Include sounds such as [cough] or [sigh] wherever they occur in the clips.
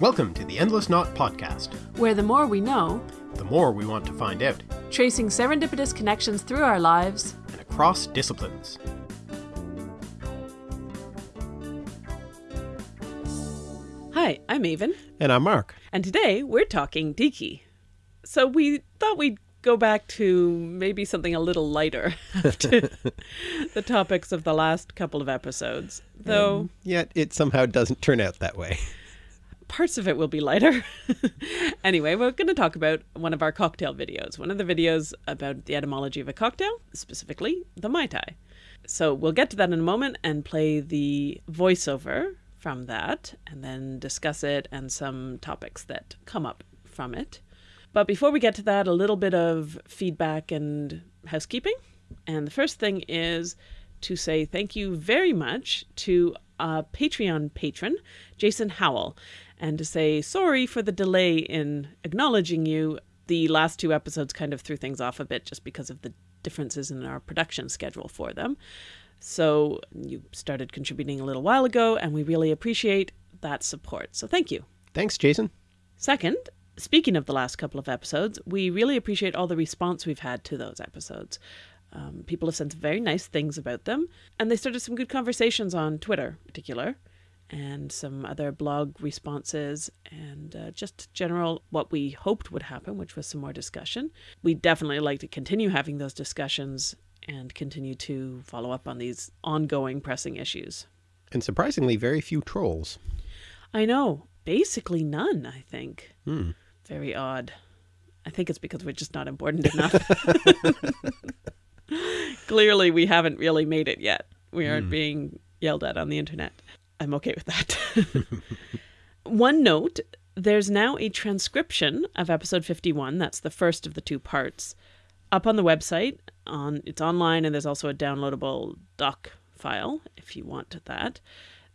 Welcome to the Endless Knot Podcast. where the more we know, The more we want to find out, tracing serendipitous connections through our lives, and across disciplines. Hi, I'm Aven, And I'm Mark. and today we're talking Tiki. So we thought we'd go back to maybe something a little lighter [laughs] after [laughs] the topics of the last couple of episodes, though Yet it somehow doesn't turn out that way. Parts of it will be lighter. [laughs] anyway, we're going to talk about one of our cocktail videos, one of the videos about the etymology of a cocktail, specifically the Mai Tai. So we'll get to that in a moment and play the voiceover from that and then discuss it and some topics that come up from it. But before we get to that, a little bit of feedback and housekeeping. And the first thing is to say thank you very much to a Patreon patron, Jason Howell, and to say sorry for the delay in acknowledging you. The last two episodes kind of threw things off a bit just because of the differences in our production schedule for them. So you started contributing a little while ago, and we really appreciate that support. So thank you. Thanks, Jason. Second, speaking of the last couple of episodes, we really appreciate all the response we've had to those episodes. Um, people have said some very nice things about them, and they started some good conversations on Twitter, in particular, and some other blog responses, and uh, just general what we hoped would happen, which was some more discussion. We definitely like to continue having those discussions and continue to follow up on these ongoing pressing issues. And surprisingly, very few trolls. I know, basically none, I think. Hmm. Very odd. I think it's because we're just not important [laughs] enough. Clearly, we haven't really made it yet. We aren't being yelled at on the internet. I'm okay with that. [laughs] One note there's now a transcription of episode 51. That's the first of the two parts. Up on the website, on it's online, and there's also a downloadable doc file if you want that.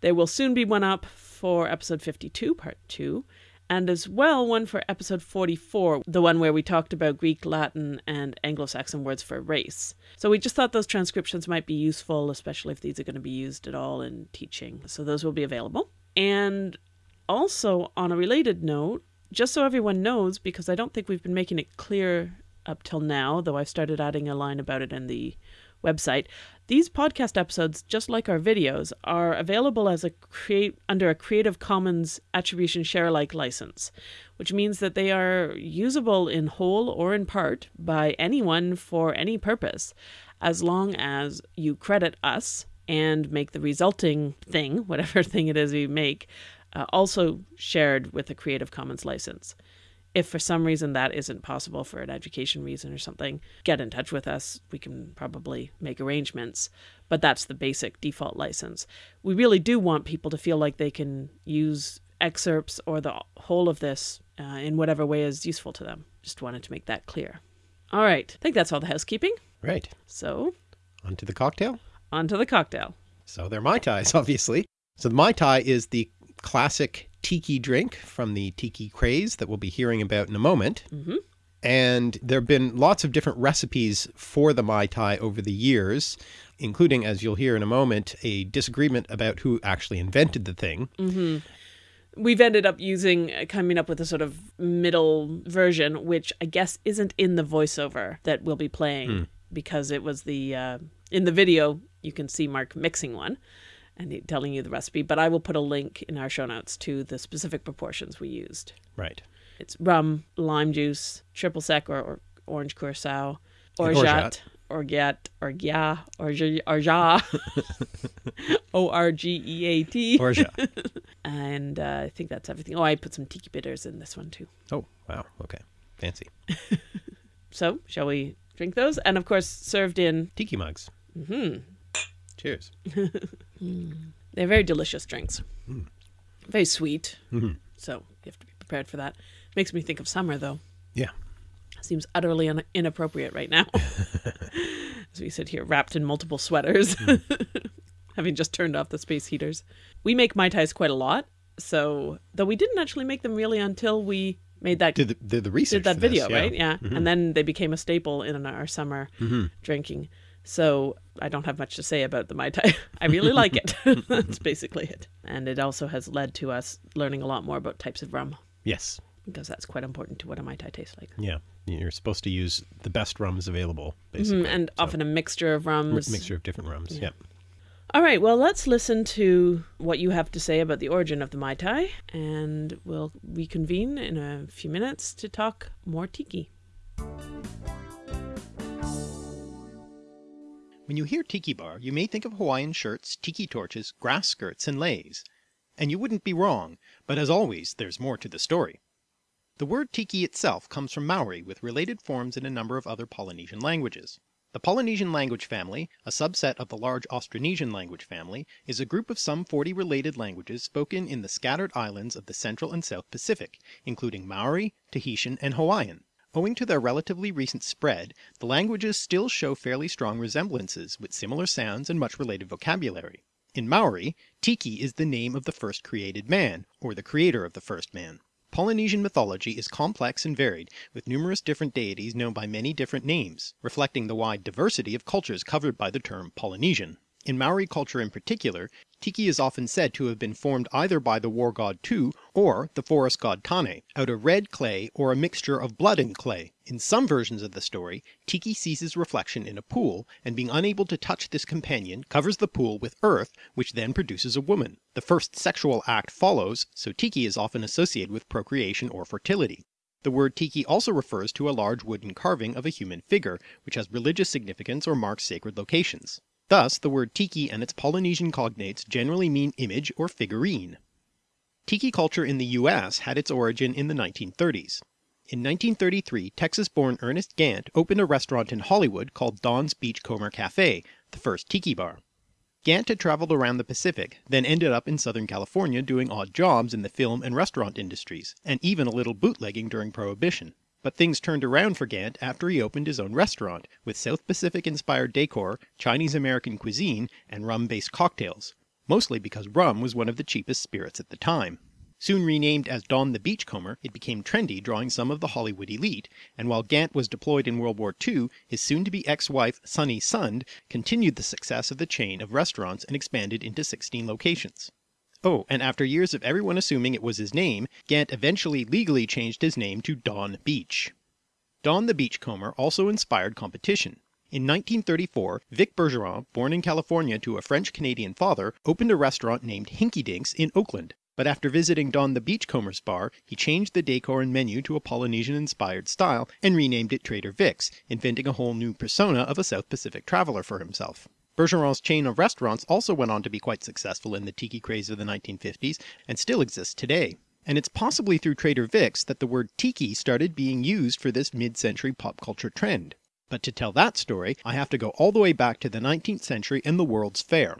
There will soon be one up for episode 52, part 2, and as well one for episode 44, the one where we talked about Greek, Latin, and Anglo Saxon words for race. So we just thought those transcriptions might be useful, especially if these are going to be used at all in teaching. So those will be available. And also, on a related note, just so everyone knows, because I don't think we've been making it clear up till now, though I've started adding a line about it in the website. These podcast episodes, just like our videos, are available as a create under a Creative Commons Attribution Share Alike license, which means that they are usable in whole or in part by anyone for any purpose, as long as you credit us and make the resulting thing, [laughs] whatever thing it is we make, uh, also shared with a Creative Commons license. If for some reason that isn't possible for an education reason or something, get in touch with us. We can probably make arrangements. But that's the basic default license. We really do want people to feel like they can use excerpts or the whole of this uh, in whatever way is useful to them. Just wanted to make that clear. All right. I think that's all the housekeeping. Right. So, On to the cocktail. on to the cocktail. So they're Mai Tais, [laughs] obviously. So the Mai Tai is the classic tiki drink from the tiki craze that we'll be hearing about in a moment. Mhm. And there have been lots of different recipes for the Mai Tai over the years, including, as you'll hear in a moment, a disagreement about who actually invented the thing. we've ended up using uh, coming up with a sort of middle version which i guess isn't in the voiceover that we'll be playing because it was the uh, in the video you can see mark mixing one and telling you the recipe but i will put a link in our show notes to the specific proportions we used Right. it's rum lime juice triple sec or, or orange curacao orgeat orgeat orgeat orgeat o-r-g-e-a-t Orgeat. and uh, I think that's everything. Oh, I put some tiki bitters in this one too. oh, wow. Okay. Fancy. [laughs] So, shall we drink those? And of course, served in. Tiki mugs. hmm Cheers. [laughs] They're very delicious drinks. Very sweet. Mhm. So you have to be prepared for that. Makes me think of summer though. Yeah. Seems utterly un- inappropriate right now. [laughs] As we sit here wrapped in multiple sweaters, [laughs] having just turned off the space heaters. We make Mai Tais quite a lot. So, though we didn't actually make them really until we made that Did the, did the research did that for this, video, right? Yeah. Mhm. And then they became a staple in our summer Mhm. drinking. So I don't have much to say about the Mai Tai. [laughs] I really like it. [laughs] [laughs] That's basically it. And it also has led to us learning a lot more about types of rum Yes. because that's quite important to what a Mai Tai tastes like. Yeah. You're supposed to use the best rums available, basically. Mm, and So, often a mixture of rums. mixture of different rums. Yeah. All right, well, let's listen to what you have to say about the origin of the Mai Tai, and we'll reconvene in a few minutes to talk more tiki. When you hear tiki bar, you may think of Hawaiian shirts, tiki torches, grass skirts, and leis. And you wouldn't be wrong, but as always, there's more to the story. The word tiki itself comes from Maori with related forms in a number of other Polynesian languages. The Polynesian language family, a subset of the large Austronesian language family, is a group of some 40 related languages spoken in the scattered islands of the Central and South Pacific, including Maori, Tahitian, and Hawaiian. Owing to their relatively recent spread, the languages still show fairly strong resemblances with similar sounds and much related vocabulary. In Maori, Tiki is the name of the first created man, or the creator of the first man. Polynesian mythology is complex and varied, with numerous different deities known by many different names, reflecting the wide diversity of cultures covered by the term Polynesian. In Maori culture in particular, Tiki is often said to have been formed either by the war god Tu or the forest god Tane, out of red clay or a mixture of blood and clay. In some versions of the story, Tiki sees his reflection in a pool, and being unable to touch this companion, covers the pool with earth, which then produces a woman. The first sexual act follows, so Tiki is often associated with procreation or fertility. The word tiki also refers to a large wooden carving of a human figure, which has religious significance or marks sacred locations. Thus, the word tiki and its Polynesian cognates generally mean image or figurine. Tiki culture in the US had its origin in the 1930s. In 1933, Texas-born Ernest Gantt opened a restaurant in Hollywood called Don's Beachcomber Cafe, the first tiki bar. Gantt had traveled around the Pacific, then ended up in Southern California doing odd jobs in the film and restaurant industries, and even a little bootlegging during Prohibition. But things turned around for Gantt after he opened his own restaurant, with South Pacific inspired decor, Chinese American cuisine, and rum based cocktails, mostly because rum was one of the cheapest spirits at the time. Soon renamed as Don the Beachcomber, it became trendy drawing some of the Hollywood elite, and while Gantt was deployed in World War II, his soon-to-be ex-wife Sunny Sund continued the success of the chain of restaurants and expanded into 16 locations. Oh, and after years of everyone assuming it was his name, Gantt eventually legally changed his name to Don Beach. Don the Beachcomber also inspired competition. In 1934, Vic Bergeron, born in California to a French-Canadian father, opened a restaurant named Hinky Dinks in Oakland. But after visiting Don the Beachcomber's bar, he changed the decor and menu to a Polynesian-inspired style and renamed it Trader Vic's, inventing a whole new persona of a South Pacific traveler for himself. Bergeron's chain of restaurants also went on to be quite successful in the tiki craze of the 1950s and still exists today. And it's possibly through Trader Vic's that the word tiki started being used for this mid-century pop culture trend. But to tell that story, I have to go all the way back to the 19th century and the World's Fair.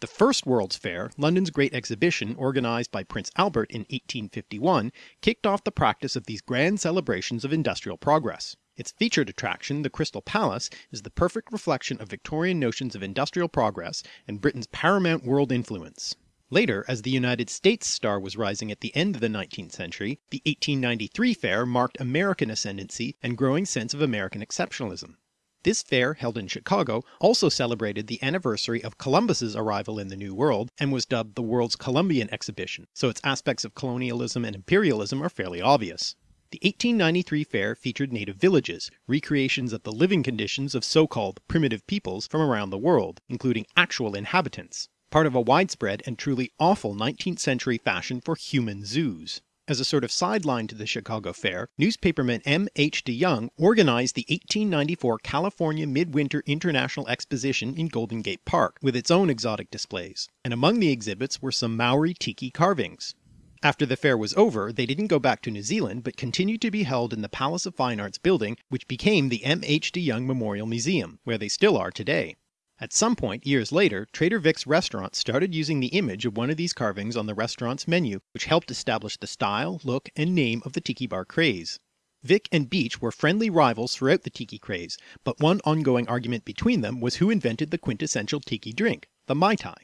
The first World's Fair, London's great exhibition organised by Prince Albert in 1851, kicked off the practice of these grand celebrations of industrial progress. Its featured attraction, the Crystal Palace, is the perfect reflection of Victorian notions of industrial progress and Britain's paramount world influence. Later, as the United States star was rising at the end of the 19th century, the 1893 fair marked American ascendancy and growing sense of American exceptionalism. This fair, held in Chicago, also celebrated the anniversary of Columbus's arrival in the New World and was dubbed the World's Columbian Exhibition, so its aspects of colonialism and imperialism are fairly obvious. The 1893 fair featured native villages, recreations of the living conditions of so-called primitive peoples from around the world, including actual inhabitants, part of a widespread and truly awful 19th century fashion for human zoos. As a sort of sideline to the Chicago Fair, newspaperman M. H. DeYoung organized the 1894 California Midwinter International Exposition in Golden Gate Park, with its own exotic displays, and among the exhibits were some Maori tiki carvings. After the fair was over, they didn't go back to New Zealand, but continued to be held in the Palace of Fine Arts building, which became the M. H. DeYoung Memorial Museum, where they still are today. At some point, years later, Trader Vic's restaurant started using the image of one of these carvings on the restaurant's menu, which helped establish the style, look, and name of the tiki bar craze. Vic and Beach were friendly rivals throughout the tiki craze, but one ongoing argument between them was who invented the quintessential tiki drink, the Mai Tai.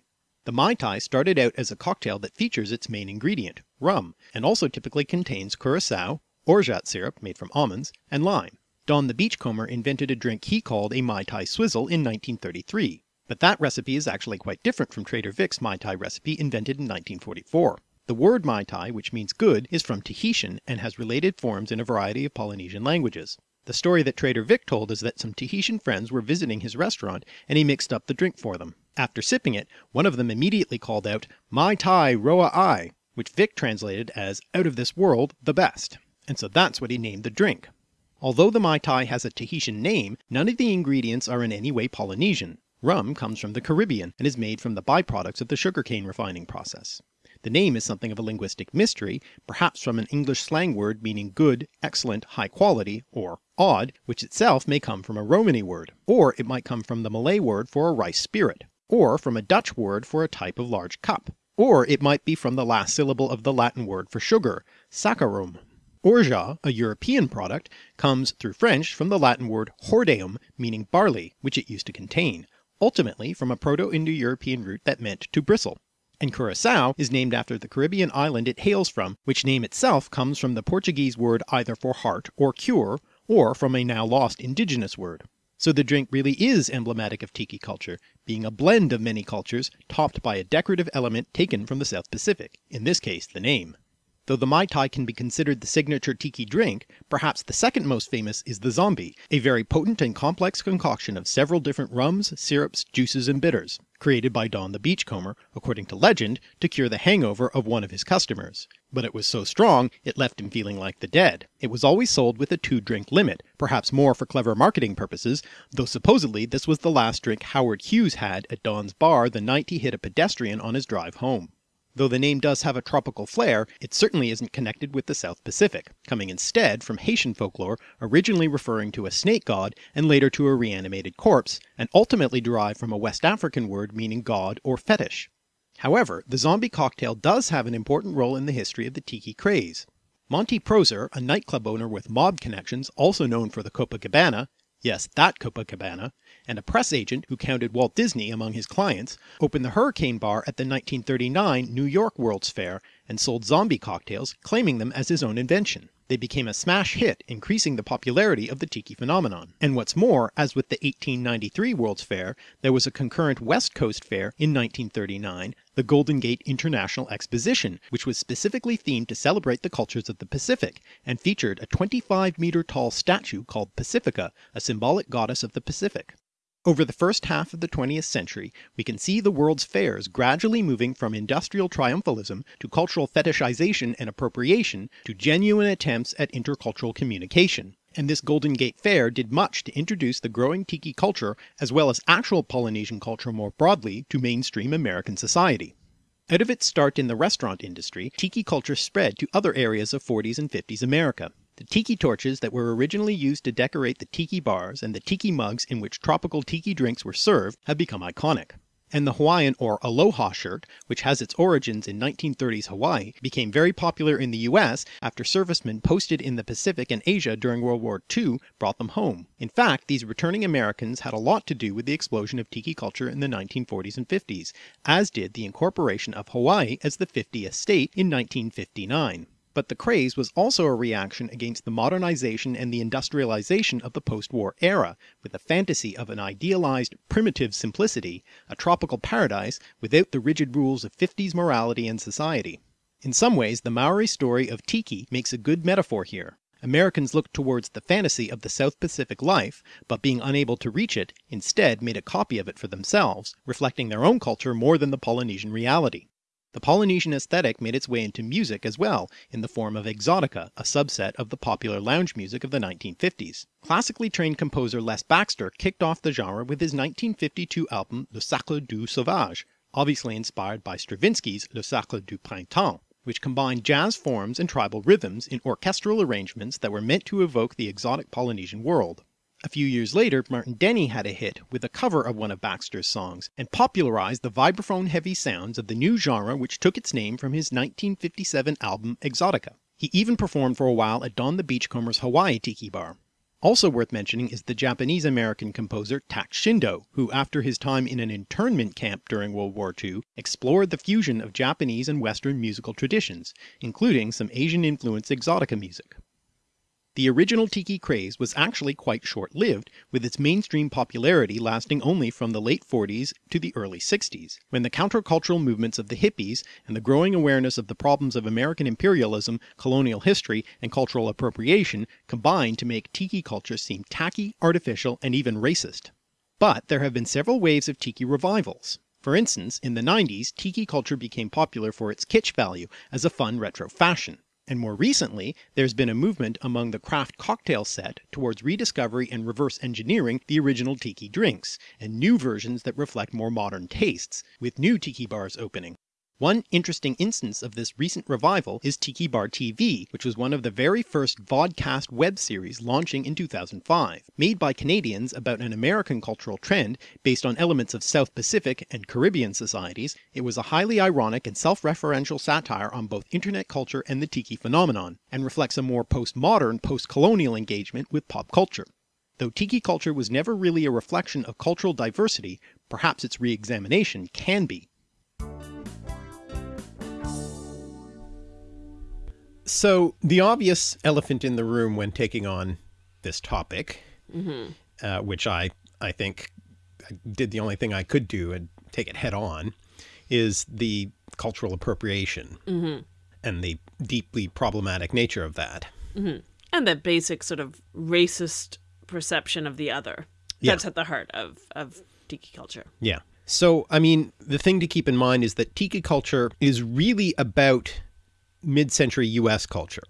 The Mai Tai started out as a cocktail that features its main ingredient, rum, and also typically contains curacao, orgeat syrup made from almonds, and lime. Don the Beachcomber invented a drink he called a Mai Tai Swizzle in 1933, but that recipe is actually quite different from Trader Vic's Mai Tai recipe invented in 1944. The word Mai Tai, which means good, is from Tahitian and has related forms in a variety of Polynesian languages. The story that Trader Vic told is that some Tahitian friends were visiting his restaurant and he mixed up the drink for them. After sipping it, one of them immediately called out, Mai Tai Roa Ai, which Vic translated as out of this world, the best. And so that's what he named the drink. Although the Mai Tai has a Tahitian name, none of the ingredients are in any way Polynesian. Rum comes from the Caribbean and is made from the byproducts of the sugarcane refining process. The name is something of a linguistic mystery, perhaps from an English slang word meaning good, excellent, high quality, or odd, which itself may come from a Romany word, or it might come from the Malay word for a rice spirit, or from a Dutch word for a type of large cup, or it might be from the last syllable of the Latin word for sugar, saccharum. Orgeat, a European product, comes through French from the Latin word hordeum meaning barley, which it used to contain, ultimately from a Proto-Indo-European root that meant to bristle. And Curacao is named after the Caribbean island it hails from, which name itself comes from the Portuguese word either for heart or cure, or from a now lost indigenous word. So the drink really is emblematic of tiki culture, being a blend of many cultures topped by a decorative element taken from the South Pacific, in this case the name. Though the Mai Tai can be considered the signature tiki drink, perhaps the second most famous is the Zombie, a very potent and complex concoction of several different rums, syrups, juices and bitters, created by Don the Beachcomber, according to legend, to cure the hangover of one of his customers. But it was so strong it left him feeling like the dead. It was always sold with a two drink limit, perhaps more for clever marketing purposes, though supposedly this was the last drink Howard Hughes had at Don's bar the night he hit a pedestrian on his drive home. Though the name does have a tropical flair, it certainly isn't connected with the South Pacific, coming instead from Haitian folklore originally referring to a snake god and later to a reanimated corpse, and ultimately derived from a West African word meaning god or fetish. However, the zombie cocktail does have an important role in the history of the tiki craze. Monty Proser, a nightclub owner with mob connections also known for the Copacabana, yes that Copacabana, and a press agent who counted Walt Disney among his clients, opened the Hurricane Bar at the 1939 New York World's Fair and sold zombie cocktails, claiming them as his own invention. They became a smash hit, increasing the popularity of the tiki phenomenon. And what's more, as with the 1893 World's Fair, there was a concurrent West Coast Fair in 1939, the Golden Gate International Exposition, which was specifically themed to celebrate the cultures of the Pacific, and featured a 25 meter tall statue called Pacifica, a symbolic goddess of the Pacific. Over the first half of the 20th century, we can see the world's fairs gradually moving from industrial triumphalism to cultural fetishization and appropriation to genuine attempts at intercultural communication. And this Golden Gate Fair did much to introduce the growing tiki culture as well as actual Polynesian culture more broadly to mainstream American society. Out of its start in the restaurant industry, tiki culture spread to other areas of 40s and 50s America. The tiki torches that were originally used to decorate the tiki bars and the tiki mugs in which tropical tiki drinks were served have become iconic. And the Hawaiian or Aloha shirt, which has its origins in 1930s Hawaii, became very popular in the US after servicemen posted in the Pacific and Asia during World War II brought them home. In fact, these returning Americans had a lot to do with the explosion of tiki culture in the 1940s and 50s, as did the incorporation of Hawaii as the 50th state in 1959. But the craze was also a reaction against the modernization and the industrialization of the post-war era, with the fantasy of an idealized, primitive simplicity, a tropical paradise without the rigid rules of 50s morality and society. In some ways the Maori story of Tiki makes a good metaphor here. Americans looked towards the fantasy of the South Pacific life, but being unable to reach it, instead made a copy of it for themselves, reflecting their own culture more than the Polynesian reality. The Polynesian aesthetic made its way into music as well, in the form of exotica, a subset of the popular lounge music of the 1950s. Classically trained composer Les Baxter kicked off the genre with his 1952 album Le Sacre du Sauvage, obviously inspired by Stravinsky's Le Sacre du Printemps, which combined jazz forms and tribal rhythms in orchestral arrangements that were meant to evoke the exotic Polynesian world. A few years later Martin Denny had a hit with a cover of one of Baxter's songs, and popularized the vibraphone heavy sounds of the new genre which took its name from his 1957 album Exotica. He even performed for a while at Don the Beachcomber's Hawaii Tiki Bar. Also worth mentioning is the Japanese-American composer Tak Shindo, who after his time in an internment camp during World War II, explored the fusion of Japanese and Western musical traditions, including some Asian-influenced exotica music. The original tiki craze was actually quite short-lived, with its mainstream popularity lasting only from the late 40s to the early 60s, when the countercultural movements of the hippies and the growing awareness of the problems of American imperialism, colonial history, and cultural appropriation combined to make tiki culture seem tacky, artificial, and even racist. But there have been several waves of tiki revivals. For instance, in the 90s, tiki culture became popular for its kitsch value as a fun retro fashion. And more recently, there's been a movement among the craft cocktail set towards rediscovery and reverse engineering the original tiki drinks, and new versions that reflect more modern tastes, with new tiki bars opening. One interesting instance of this recent revival is Tiki Bar TV, which was one of the very first vodcast web series launching in 2005. Made by Canadians about an American cultural trend based on elements of South Pacific and Caribbean societies, it was a highly ironic and self-referential satire on both internet culture and the tiki phenomenon, and reflects a more postmodern, post-colonial engagement with pop culture. Though tiki culture was never really a reflection of cultural diversity, perhaps its re-examination can be. So the obvious elephant in the room when taking on this topic, mm-hmm. uh, which I, I think I did the only thing I could do and take it head on, is the cultural appropriation mm-hmm. and the deeply problematic nature of that. Mm-hmm. And the basic sort of racist perception of the other. Yeah. That's at the heart of, of tiki culture. Yeah. So, I mean, the thing to keep in mind is that tiki culture is really about mid-century US culture.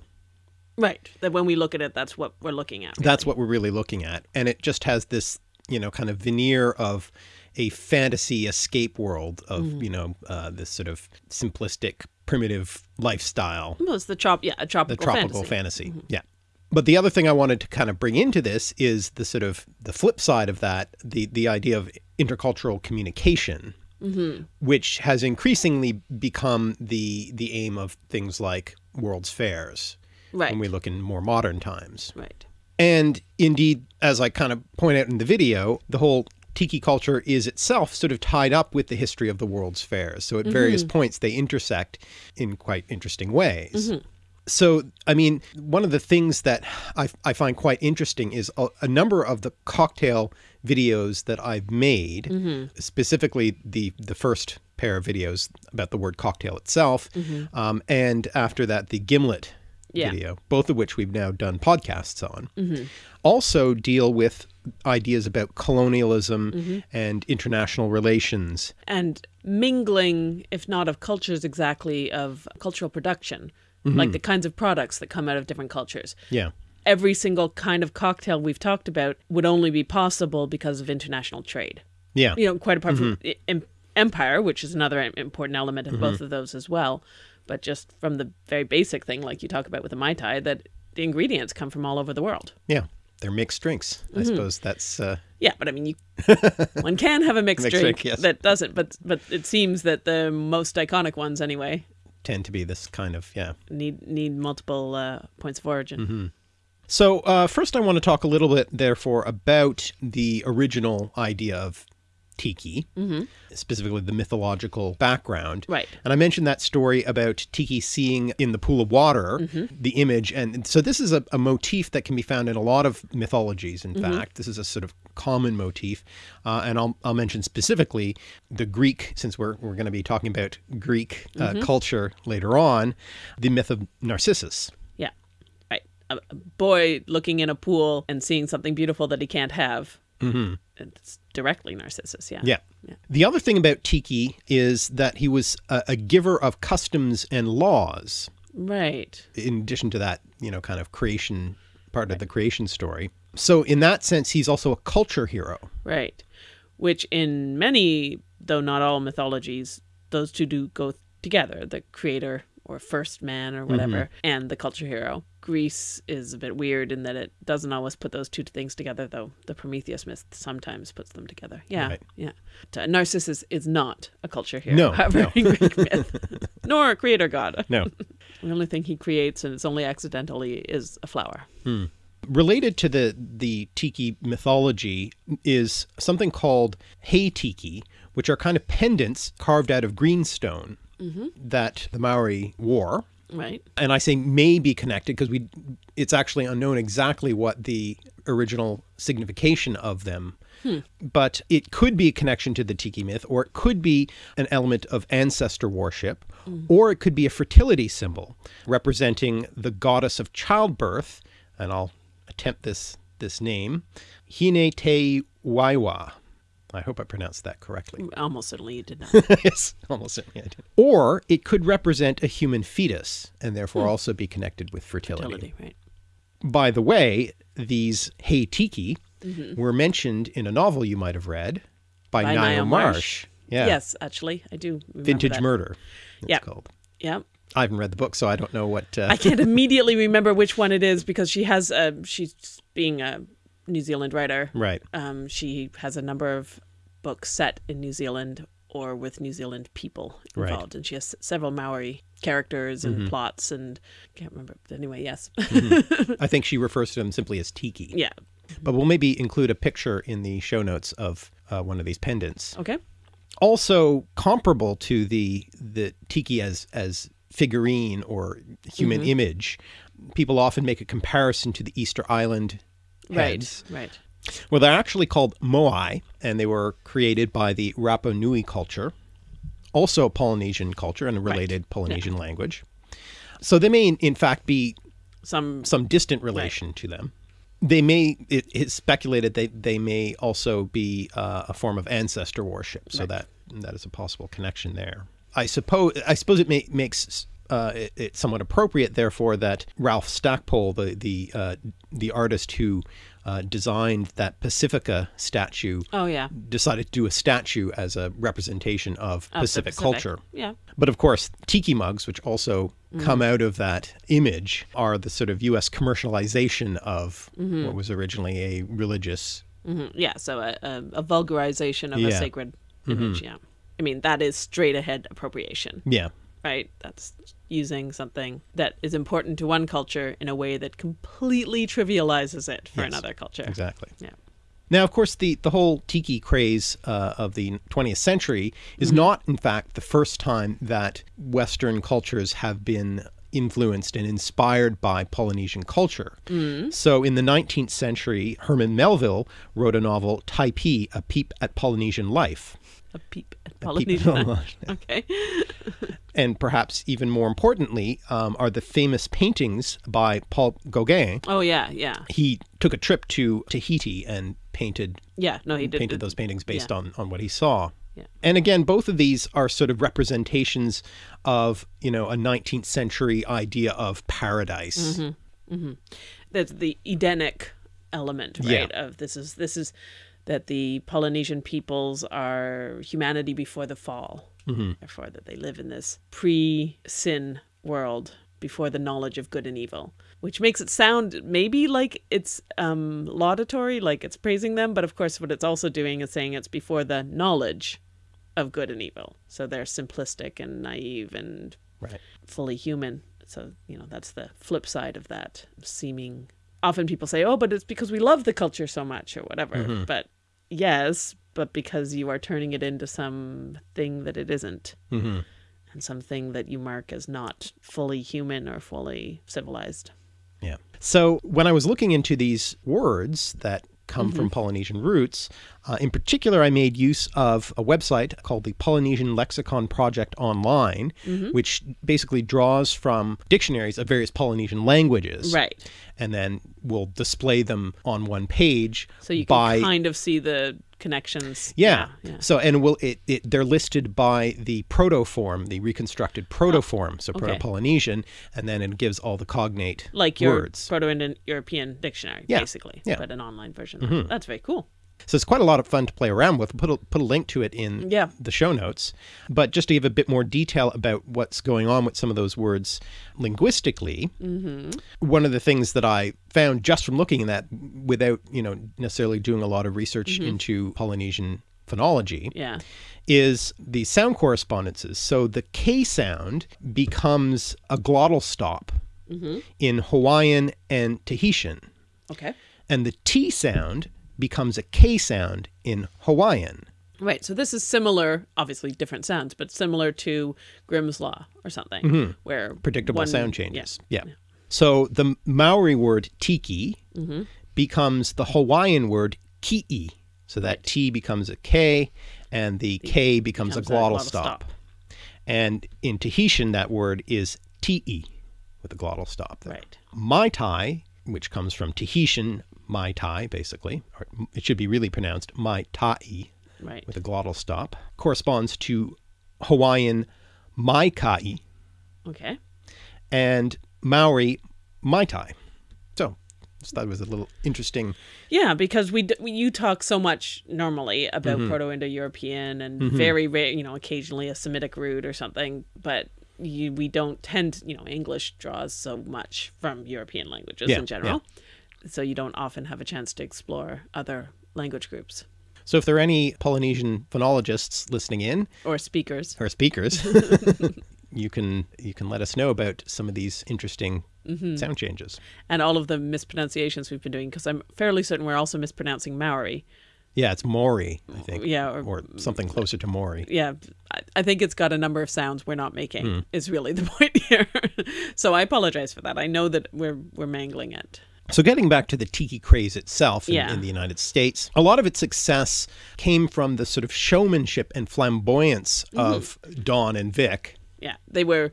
Right. That when we look at it, that's what we're looking at. That's what we're really looking at. And it just has this, you know, kind of veneer of a fantasy escape world of, you know, uh, this sort of simplistic, primitive lifestyle, Well, it's the trop- yeah, a the tropical, tropical fantasy. fantasy. Yeah. But the other thing I wanted to kind of bring into this is the sort of the flip side of that, the the idea of intercultural communication, Mm-hmm. which has increasingly become the the aim of things like world's fairs Right. when we look in more modern times. right. And indeed, as I kind of point out in the video, the whole tiki culture is itself sort of tied up with the history of the world's fairs. So at mm-hmm. various points they intersect in quite interesting ways. Mm-hmm. So, I mean, one of the things that I, I find quite interesting is a, a number of the cocktail videos that I've made, mm-hmm. specifically the, the first pair of videos about the word cocktail itself, mm-hmm. um, and after that, the gimlet Yeah. video, both of which we've now done podcasts on, mm-hmm. also deal with ideas about colonialism and international relations. and mingling, if not of cultures exactly, of cultural production, like the kinds of products that come out of different cultures. Yeah. Every single kind of cocktail we've talked about would only be possible because of international trade. Yeah. You know, quite apart from i- em- empire, which is another important element of both of those as well. But just from the very basic thing, like you talk about with the Mai Tai, that the ingredients come from all over the world. Yeah. They're mixed drinks. I suppose that's, uh, Yeah, but I mean, you [laughs] one can have a mixed, Mixed drink, drink, yes. that doesn't. But but it seems that the most iconic ones, anyway, tend to be this kind of, yeah. need need multiple uh, points of origin. So uh, first I want to talk a little bit, therefore, about the original idea of tiki, specifically the mythological background. Right. And I mentioned that story about tiki seeing in the pool of water the image. And so this is a, a motif that can be found in a lot of mythologies, in fact. This is a sort of common motif. Uh, and I'll, I'll mention specifically the Greek, since we're, we're going to be talking about Greek uh, culture later on, the myth of Narcissus. Yeah, right. A, boy looking in a pool and seeing something beautiful that he can't have. Mm-hmm. It's directly Narcissus. Yeah. Yeah. The other thing about Tiki is that he was a, a giver of customs and laws, Right. in addition to that, you know, kind of creation part of the creation story. So, in that sense, he's also a culture hero. Right. Which in many, though not all mythologies, those two do go together. The creator or first man or whatever, and the culture hero. Greece is a bit weird in that it doesn't always put those two things together, though the Prometheus myth sometimes puts them together. Yeah, Right. yeah. Narcissus is not a culture here. No, [laughs] however, no. Greek myth, [laughs] nor a creator god. No. [laughs] The only thing he creates, and it's only accidentally, is a flower. Hmm. Related to the, the Tiki mythology is something called Hei Tiki, which are kind of pendants carved out of greenstone mm-hmm. that the Maori wore Right. and I say may be connected because we it's actually unknown exactly what the original signification of them. Hmm. But it could be a connection to the tiki myth, or it could be an element of ancestor worship, hmm. or it could be a fertility symbol representing the goddess of childbirth. And I'll attempt this this name, Hine Te Waiwa. I hope I pronounced that correctly. Mm, almost certainly you did not. [laughs] yes, almost certainly I did. Or it could represent a human fetus and therefore hmm. also be connected with fertility. Fertility, right. By the way, these Hei Tiki mm-hmm. were mentioned in a novel you might have read by, By Ngaio Marsh. Marsh. Yeah. Yes, actually, I do. Vintage that. Murder. It's Yeah. called. Yeah. I haven't read the book, so I don't know what. Uh, I can't [laughs] immediately remember which one it is because she has a she's being a New Zealand writer. right. Um, she has a number of books set in New Zealand or with New Zealand people Right. involved, and she has several Maori characters and Mm-hmm. plots, and I can't remember. But anyway, yes, [laughs] I think she refers to them simply as Tiki. yeah, But we'll maybe include a picture in the show notes of uh, one of these pendants. okay, also comparable to the the tiki as as figurine or human Mm-hmm. image. People often make a comparison to the Easter Island heads. right, right, Well, they're actually called moai, and they were created by the Rapa Nui culture, also a Polynesian culture and a related Polynesian language. So they may, in, fact, be some some distant relation to them. They may, it is speculated that they may also be uh, a form of ancestor worship. So that that is a possible connection there. I suppose I suppose it may, makes uh, it, it somewhat appropriate, therefore, that Ralph Stackpole, the the uh, the artist who uh, designed that Pacifica statue, oh yeah, decided to do a statue as a representation of of the Pacific culture. yeah, But of course, tiki mugs, which also come out of that image, are the sort of U.S. commercialization of what was originally a religious. hmm yeah. So a, a, a vulgarization of Yeah. a sacred image. Yeah, I mean that is straight ahead appropriation. Yeah, right? That's using something that is important to one culture in a way that completely trivializes it for Yes, another culture. exactly. Yeah. Now, of course, the, the whole tiki craze uh, of the 20th century is not, in fact, the first time that Western cultures have been influenced and inspired by Polynesian culture. So, in the 19th century, Herman Melville wrote a novel, Typee, A Peep at Polynesian Life. A peep Polynesian. okay. [laughs] and perhaps even more importantly, um, are the famous paintings by Paul Gauguin. Oh yeah, yeah, He took a trip to Tahiti and painted yeah. No, he did. painted did- those paintings based yeah. on on what he saw. Yeah. And again, both of these are sort of representations of you know a 19th century idea of paradise. Mm-hmm. That's the Edenic element, Yeah. right? Of this is this is that the Polynesian peoples are humanity before the fall. Mm-hmm. Therefore, that they live in this pre-sin world before the knowledge of good and evil, which makes it sound maybe like it's um, laudatory, like it's praising them, but of course, what it's also doing is saying it's before the knowledge of good and evil. So they're simplistic and naive and Right. fully human. So, you know, that's the flip side of that seeming. Often people say, oh, but it's because we love the culture so much or whatever. But yes, but because you are turning it into something that it isn't hmm and something that you mark as not fully human or fully civilized. Yeah. So when I was looking into these words that come from Polynesian roots, uh, in particular, I made use of a website called the Polynesian Lexicon Project Online, which basically draws from dictionaries of various Polynesian languages. Right. And then will display them on one page So you can by kind of see the connections. yeah. yeah. So and will it, it they're listed by the protoform, the reconstructed oh. protoform, so. Proto-Polynesian, and then it gives all the cognate Like your words. Proto-Indo-European dictionary, Yeah, basically, yeah. But an online version. Mm-hmm. That's very cool. So it's quite a lot of fun to play around with. Put a, put a link to it in Yeah. the show notes. But just to give a bit more detail about what's going on with some of those words linguistically, mm-hmm. one of the things that I found just from looking at that, without you know necessarily doing a lot of research mm-hmm. into Polynesian phonology, Yeah. is the sound correspondences. So the K sound becomes a glottal stop mm-hmm. in Hawaiian and Tahitian, Okay. and the T sound becomes a K sound in Hawaiian. Right. So this is similar, obviously different sounds, but similar to Grimm's Law or something, where Predictable one- sound yeah. changes. Yeah. So the Maori word tiki Mm-hmm. becomes the Hawaiian word ki'i. So that T becomes a K and the K becomes, a becomes a glottal glottal stop. stop. And in Tahitian, that word is Ti with a glottal stop. There. Right. Mai Tai, which comes from Tahitian Mai Tai, basically, or it should be really pronounced Mai Tai Right. with a glottal stop, corresponds to Hawaiian Mai Kai Okay. and Maori Mai Tai. So, just thought it was a little interesting. Yeah, because we, d- we you talk so much normally about Mm-hmm. Proto-Indo-European and very rare, you know, occasionally a Semitic root or something, but you, we don't tend, you know, English draws so much from European languages Yeah, in general, so you don't often have a chance to explore other language groups So, if there are any Polynesian phonologists listening in or speakers. or speakers, [laughs] you can you can let us know about some of these interesting Mm-hmm. sound changes. and all of the mispronunciations we've been doing because I'm fairly certain we're also mispronouncing Maori. Yeah, it's Maori, I think. Yeah, or, Or something closer to Maori. yeah, I, I think it's got a number of sounds we're not making. Hmm. Is really the [laughs] point here. so I apologize for that. I know that we're we're mangling it. So, getting back to the tiki craze itself in, Yeah. in the United States, a lot of its success came from the sort of showmanship and flamboyance Mm-hmm. of Don and Vic. Yeah, they were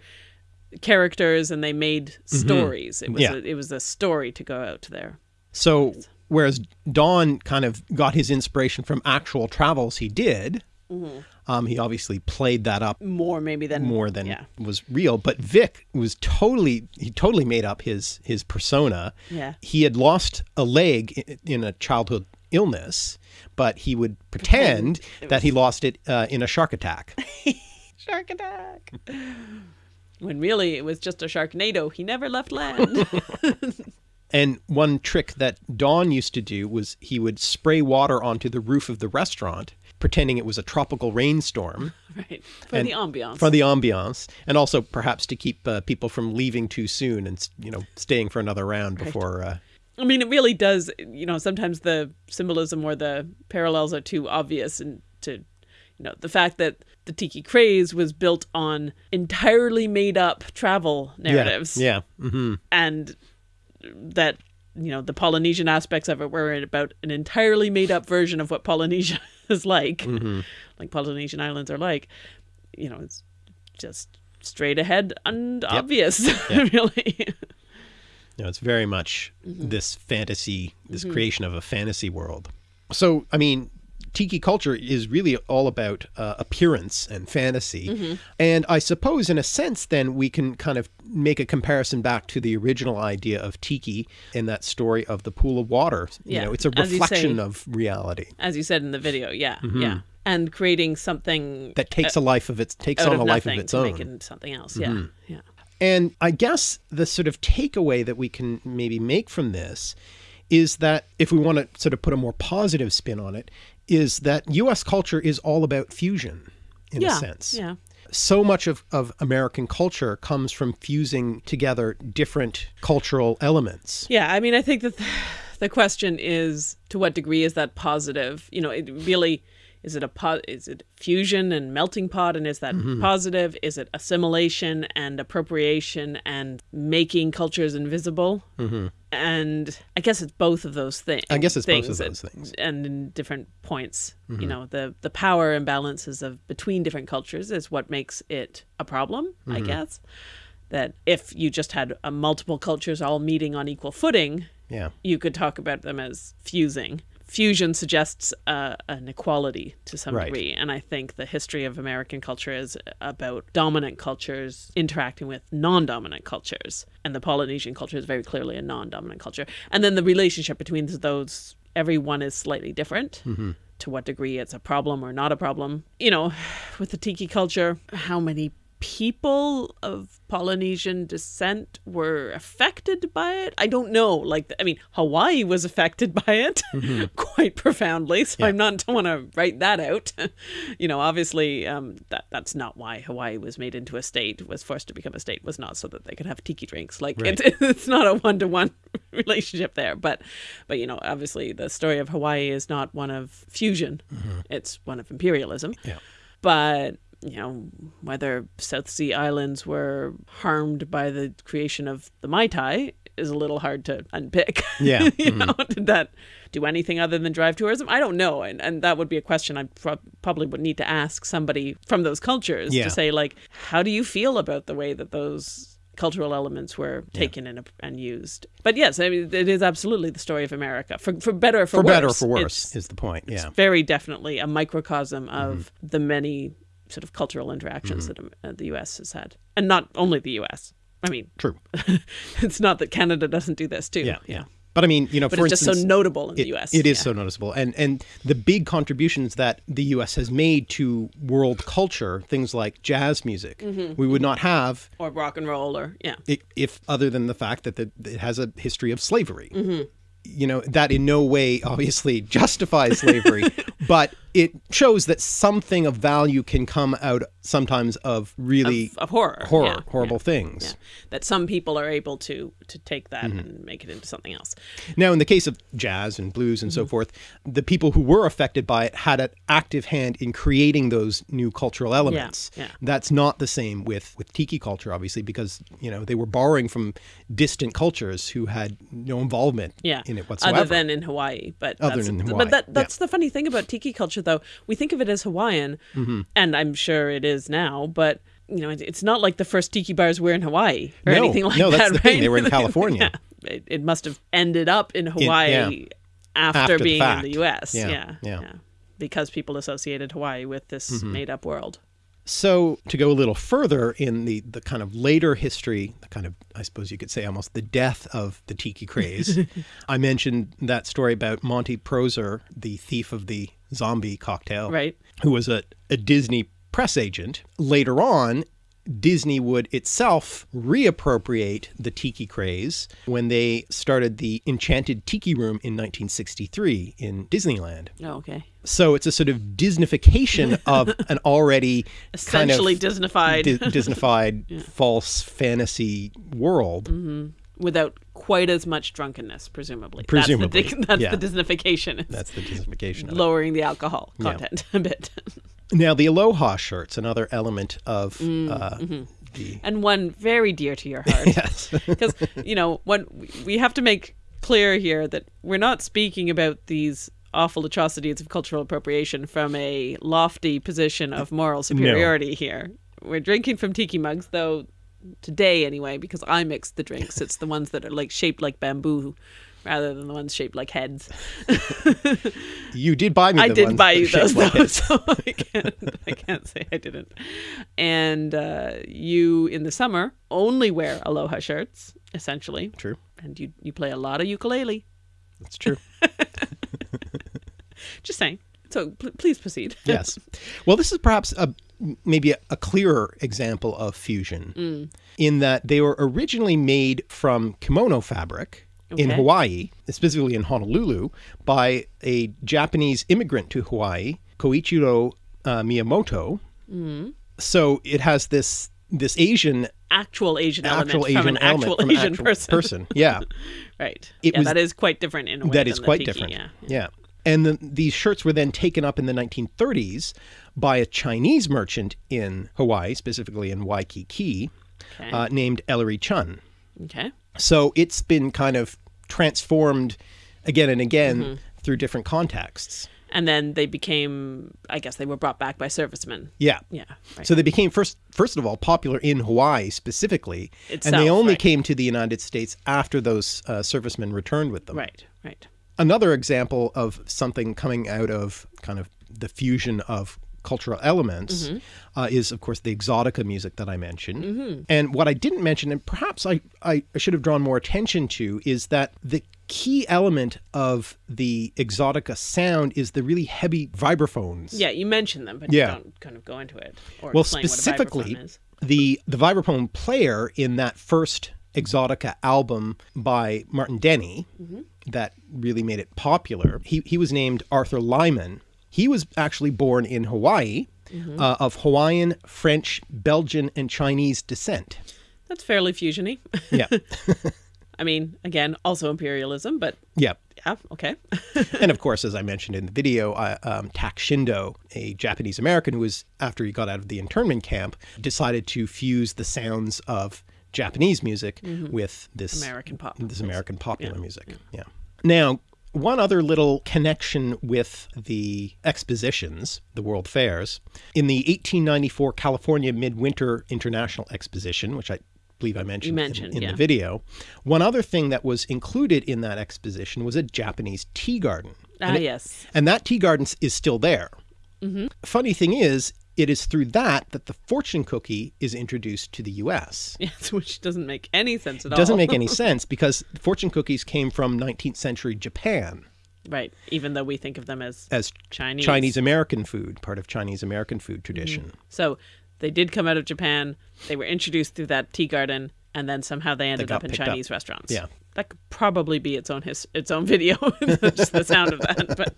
characters and they made stories. It was Mm-hmm. Yeah. a, it was a story to go out there. So, whereas Don kind of got his inspiration from actual travels he did, Mm-hmm. Um, he obviously played that up More maybe than more than yeah. was real. But Vic was totally he totally made up his his persona. Yeah. He had lost a leg i- in a childhood illness, but he would pretend that he lost it uh, in a shark attack. [laughs] Shark attack. when really it was just a sharknado. He never left land. [laughs] And one trick that Don used to do was he would spray water onto the roof of the restaurant, pretending it was a tropical rainstorm [laughs] right. For the ambiance. for the ambiance, and also perhaps to keep uh, people from leaving too soon and you know staying for another round before. Uh, I mean, it really does. You know, sometimes the symbolism or the parallels are too obvious, and to, you know, the fact that the tiki craze was built on entirely made up travel narratives, Yeah. yeah. hmm and that you know the Polynesian aspects of it were about an entirely made up version of what Polynesia [laughs] is like, like Polynesian islands are like. You know, it's just straight ahead and obvious, [laughs] really. You know, it's very much Mm-hmm. this fantasy, this creation of a fantasy world. So, I mean, tiki culture is really all about uh, appearance and fantasy. Mm-hmm. And I suppose, in a sense, then we can kind of make a comparison back to the original idea of tiki in that story of the pool of water. You Yeah, know, it's a reflection say. of reality As you said in the video, yeah, Mm-hmm. yeah, and creating something that takes a life of its takes on a life of its own. into something else. Yeah, yeah. And I guess the sort of takeaway that we can maybe make from this is that if we want to sort of put a more positive spin on it, is that US culture is all about fusion in yeah, a sense. Yeah, So much of, of American culture comes from fusing together different cultural elements. yeah. I mean, I think that the, [sighs] the question is to what degree is that positive? You know, it really is it a po- is it fusion and melting pot, and is that Mm-hmm. positive? Is it assimilation and appropriation and making cultures invisible? Mm-hmm. And I guess it's both of those things. I guess it's both of those things. Mm-hmm. and in different points. You know, the the power imbalances of between different cultures is what makes it a problem. I Mm-hmm. guess that if you just had uh, multiple cultures all meeting on equal footing, Yeah. you could talk about them as fusing. Fusion suggests uh, an equality to some Right. degree, and I think the history of American culture is about dominant cultures interacting with non-dominant cultures, and the Polynesian culture is very clearly a non-dominant culture. And then the relationship between those, everyone is slightly different. To what degree it's a problem or not a problem. You know, [sighs] with the tiki culture, how many people of Polynesian descent were affected by it. I don't know. Like, I mean, Hawaii was affected [laughs] by it [laughs] quite profoundly. So I'm not don't want to write that out. [laughs] you know, obviously, um, that that's not why Hawaii was made into a state. Was forced to become a state. Was not so that they could have tiki drinks. Like, Right. it, it's not a one to one relationship there. But, but you know, obviously the story of Hawaii is not one of fusion; it's one of imperialism. Yeah. But you know, whether South Sea Islands were harmed by the creation of the Mai Tai is a little hard to unpick. [laughs] Yeah. you know, did that do anything other than drive tourism? I don't know, and and that would be a question I pro- probably would need to ask somebody from those cultures Yeah. to say like, how do you feel about the way that those cultural elements were taken and, and used? But yes, I mean, it is absolutely the story of America, for for better or for, For worse. better or for worse is the point. Yeah. very definitely a microcosm of Mm-hmm. the many sort of cultural interactions that um, uh, the U.S. has had, and not only the U.S. I mean, True. [laughs] it's not that Canada doesn't do this too. Yeah. Yeah. But I mean, you know, But for it's just so notable in the it, U.S. It is yeah. so noticeable, and and the big contributions that the U.S. has made to world culture, things like jazz music, Mm-hmm. we would not have or rock and roll, or yeah, if other than the fact that the, it has a history of slavery. Mm-hmm. You know that in no way obviously justifies slavery, [laughs] but it shows that something of value can come out sometimes of really of horror, horror, yeah, horrible yeah, things. yeah. That some people are able to to take that Mm-hmm. and make it into something else. Now, in the case of jazz and blues and so Mm-hmm. forth, the people who were affected by it had an active hand in creating those new cultural elements. That's not the same with, with tiki culture, obviously, because you know they were borrowing from distant cultures who had no involvement yeah, in it whatsoever. Other than in Hawaii, but Other than in but Hawaii, that yeah. that's the funny thing about tiki culture, though. We think of it as Hawaiian, Mm-hmm. and I'm sure it is now, but. You know, it's not like the first tiki bars were in Hawaii or No, anything like no, that. that's the thing. right? They were in [laughs] California. yeah. it, it must have ended up in Hawaii yeah. after, After the being in the U.S. Yeah, Yeah, yeah. because people associated Hawaii with this Mm-hmm. made-up world. So to go a little further in the the kind of later history, the kind of I suppose you could say almost the death of the tiki craze. [laughs] I mentioned that story about Monty Proser, the thief of the zombie cocktail, Right. Who was a, a Disney press agent. Later on, Disney would itself reappropriate the tiki craze when they started the Enchanted Tiki Room in 1963 in Disneyland. Oh, okay. So it's a sort of Disneyfication [laughs] of an already Essentially kind of Disneyfied Di- [laughs] Disneyfied false fantasy world. Mm-hmm. without quite as much drunkenness, presumably. Presumably, That's the, [laughs] that's yeah. the Disneyfication. That's the Disneyfication of it. lowering the alcohol content a bit. Now, the Aloha shirt's another element of Mm, uh, mm-hmm. the. and one very dear to your heart. [laughs] Yes. [laughs] because you know when we have to make clear here that we're not speaking about these awful atrocities of cultural appropriation from a lofty position of moral superiority here we're drinking from tiki mugs though today anyway because i mix the drinks it's the ones that are like shaped like bamboo rather than the ones shaped like heads [laughs] you did buy me I did buy you those, like though, [laughs] so I can't, I can't say I didn't. And uh, you, in the summer, only wear aloha shirts, essentially, True. and you you play a lot of ukulele. That's true. [laughs] Just saying. So pl- please proceed. yes. Well, this is perhaps a maybe a, a clearer example of fusion Mm. in that they were originally made from kimono fabric in Hawaii, specifically in Honolulu, by a Japanese immigrant to Hawaii, Koichiro uh, Miyamoto. Mm. So it has this this Asian Actual Asian element actual from an actual Asian actual person. Yeah, [laughs] right. It yeah, was- that is quite different in a way. that is the quite tiki, different. Yeah. yeah. And then these shirts were then taken up in the 1930s by a Chinese merchant in Hawaii, specifically in Waikiki, Okay. uh, named Ellery Chun. okay. So it's been kind of transformed again and again Mm-hmm. through different contexts. And then they became, I guess, they were brought back by servicemen. Yeah. Yeah. Right. So they became first first of all popular in Hawaii specifically, and they only right. came to the United States after those uh, servicemen returned with them. right. Right. Another example of something coming out of kind of the fusion of cultural elements uh, is, of course, the exotica music that I mentioned. And what I didn't mention, and perhaps I, I should have drawn more attention to, is that the key element of the exotica sound is the really heavy vibraphones. Yeah, you mentioned them, but Yeah. you don't kind of go into it or Well, specifically, what a vibraphone is. the the vibraphone player in that first Exotica album by Martin Denny Mm-hmm. that really made it popular. He he was named Arthur Lyman. He was actually born in Hawaii, Mm-hmm. uh, of Hawaiian, French, Belgian, and Chinese descent. That's fairly fusiony. Yeah, [laughs] [laughs] I mean, again, also imperialism, but Yeah. yeah, okay. [laughs] and of course, as I mentioned in the video, uh, um, Tak Shindo, a Japanese American who was, after he got out of the internment camp, decided to fuse the sounds of Japanese music with this Mm-hmm. American pop. this American popular music. Yeah. Now, one other little connection with the expositions, the World Fairs, in the 1894 California Midwinter International Exposition, which I believe I mentioned, in- mentioned, in, yeah. the video, one other thing that was included in that exposition was a Japanese tea garden. Ah, yes. And that tea garden is still there. Funny thing is, it is through that that the fortune cookie is introduced to the U.S. [laughs] Yes, which doesn't make any sense at all. Doesn't make any [laughs] sense because fortune cookies came from 19th century Japan right. Even though we think of them as as Chinese. Chinese American food, part of Chinese American food tradition. Mm-hmm. So they did come out of Japan. They were introduced through that tea garden, and then somehow they ended got up in picked up. Chinese restaurants. Yeah. that could probably be its own his its own [laughs] video, just the sound of that. But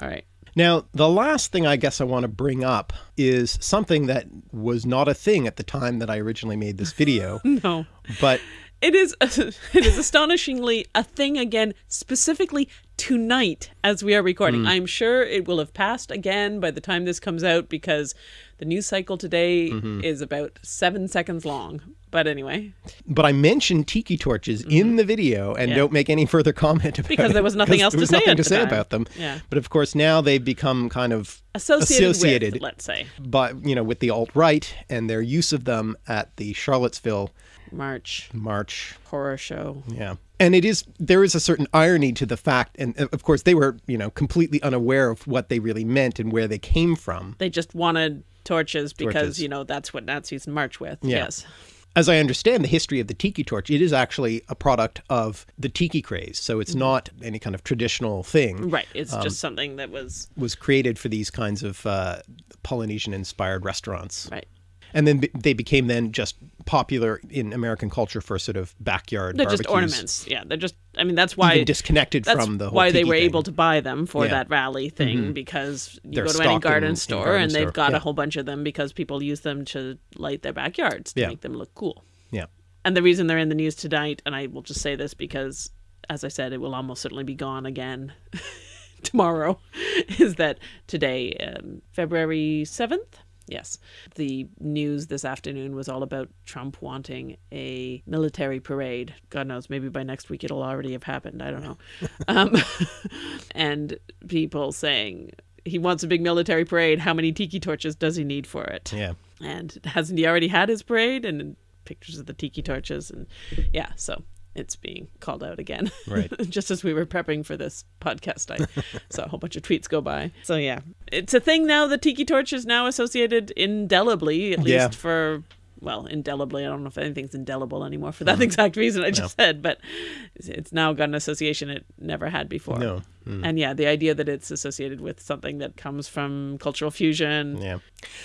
all right, Now, the last thing I guess I want to bring up is something that was not a thing at the time that I originally made this video, [laughs] no, but it is [laughs] it is astonishingly a thing again, specifically tonight as we are recording. I'm sure it will have passed again by the time this comes out because the news cycle today is about seven seconds long. But anyway, but I mentioned tiki torches in the video and Mm-hmm. Yeah. don't make any further comment about Because there was nothing else there to was say nothing to say about them. Yeah. But of course now they've become kind of associated, associated with, let's say, but you know with the alt right and their use of them at the Charlottesville March march horror show. Yeah. And it is there is a certain irony to the fact and uh, of course they were, you know, completely unaware of what they really meant and where they came from. They just wanted torches because Torches. you know that's what Nazis march with. Yeah. Yes. As I understand the history of the tiki torch, it is actually a product of the tiki craze. So it's not any kind of traditional thing. Right. It's Um, just something that was Was created for these kinds of uh, Polynesian inspired restaurants. right. And then be- they became then just popular in American culture for sort of backyard They're barbecues. just ornaments. Yeah. They're just. I mean, that's why Even disconnected that's from the whole why they were thing. able to buy them for Yeah. Mm-hmm. that rally thing because you They're go to any in- garden in store garden and store. they've got Yeah. a whole bunch of them because people use them to light their backyards to Yeah. make them look cool. Yeah. And the reason they're in the news tonight, and I will just say this because, as I said, it will almost certainly be gone again [laughs] tomorrow, [laughs] is that today, um, February 7th, yes, the news this afternoon was all about Trump wanting a military parade. God knows, maybe by next week it'll already have happened. I don't know. [laughs] um, [laughs] and people saying, he wants a big military parade. How many tiki torches does he need for it? Yeah. and hasn't he already had his parade and pictures of the tiki torches and yeah so it's being called out again. Right. [laughs] just as we were prepping for this podcast i [laughs] saw a whole bunch of tweets go by. So yeah. It's a thing now the tiki torch is now associated indelibly at least Yeah. for well indelibly. I don't know if anything's indelible anymore for that mm-hmm. exact reason i just said but it's- now got an association it never had before. No. Mm. and yeah the idea that it's associated with something that comes from cultural fusion. Yeah.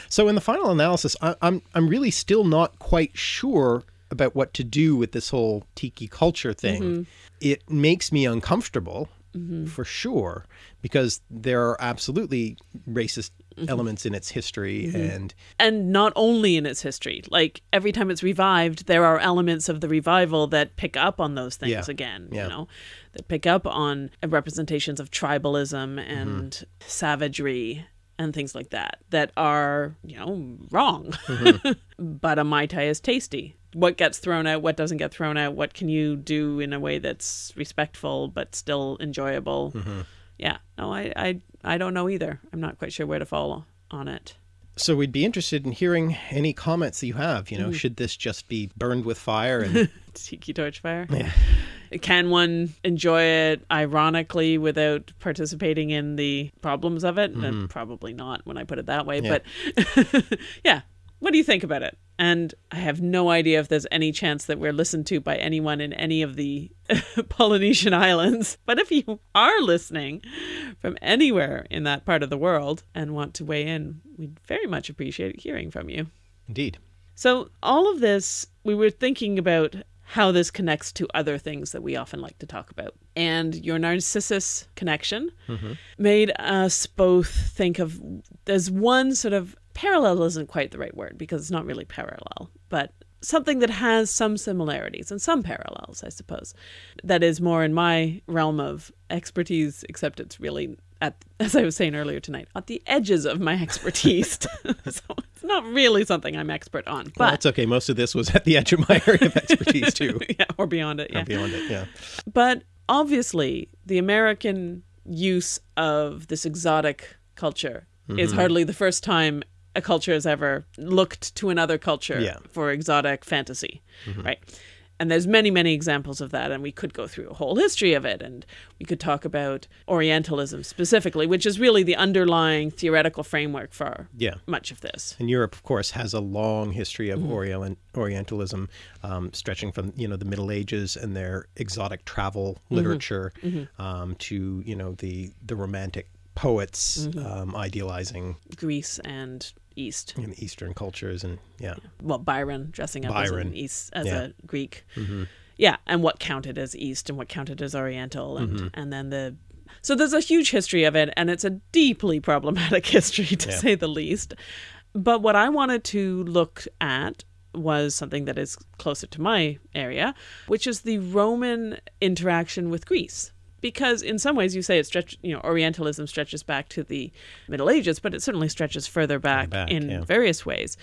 So in the final analysis, I, I'm I'm really still not quite sure about what to do with this whole tiki culture thing. Mm-hmm. It makes me uncomfortable mm-hmm. for sure because there are absolutely racist mm-hmm. elements in its history and and not only in its history like every time it's revived there are elements of the revival that pick up on those things Yeah. again Yeah. you know that pick up on representations of tribalism Mm-hmm. and savagery and things like that that are you know wrong Mm-hmm. [laughs] but a mai tai is tasty what gets thrown out what doesn't get thrown out what can you do in a way that's respectful but still enjoyable Mm-hmm. yeah no I, I i don't know either i'm not quite sure where to fall on it so we'd be interested in hearing any comments that you have, you know, should this just be burned with fire and [laughs] tiki torch fire. Can one enjoy it ironically without participating in the problems of it? And probably not when I put it that way. Yeah. But [laughs] yeah, what do you think about it? And I have no idea if there's any chance that we're listened to by anyone in any of the [laughs] Polynesian islands. But if you are listening from anywhere in that part of the world and want to weigh in, we'd very much appreciate hearing from you. indeed. So, all of this, we were thinking about how this connects to other things that we often like to talk about. And your Narcissus connection mm-hmm. made us both think of there's one sort of parallel isn't quite the right word because it's not really parallel, but something that has some similarities and some parallels, I suppose. That is more in my realm of expertise, except it's really at, [laughs] as I was saying earlier tonight, at the edges of my expertise. [laughs] so it's not really something I'm expert on. But well, that's okay. Most of this was at the edge of my area of expertise [laughs] too. yeah, or beyond it. Yeah, or beyond it. Yeah. But obviously, the American use of this exotic culture mm-hmm. is hardly the first time a culture has ever looked to another culture yeah. for exotic fantasy, mm-hmm. right? And there's many, many examples of that, and we could go through a whole history of it, and we could talk about Orientalism specifically, which is really the underlying theoretical framework for yeah. much of this. And Europe, of course, has a long history of mm-hmm. Orientalism, um, stretching from you know the Middle Ages and their exotic travel mm-hmm. literature mm-hmm. um, to you know the the Romantic poets Mm-hmm. um, idealizing Greece and East. in Eastern cultures, and yeah, Well, Byron dressing up as an East as Yeah. a Greek. Mhm. Yeah, and what counted as East and what counted as Oriental, and Mm-hmm. and then the. So there's a huge history of it, and it's a deeply problematic [laughs] history to Yeah. say the least. But what I wanted to look at was something that is closer to my area, which is the Roman interaction with Greece. Because in some ways you say it stretch, you know, Orientalism stretches back to the Middle Ages, but it certainly stretches further back, back, in yeah. various ways.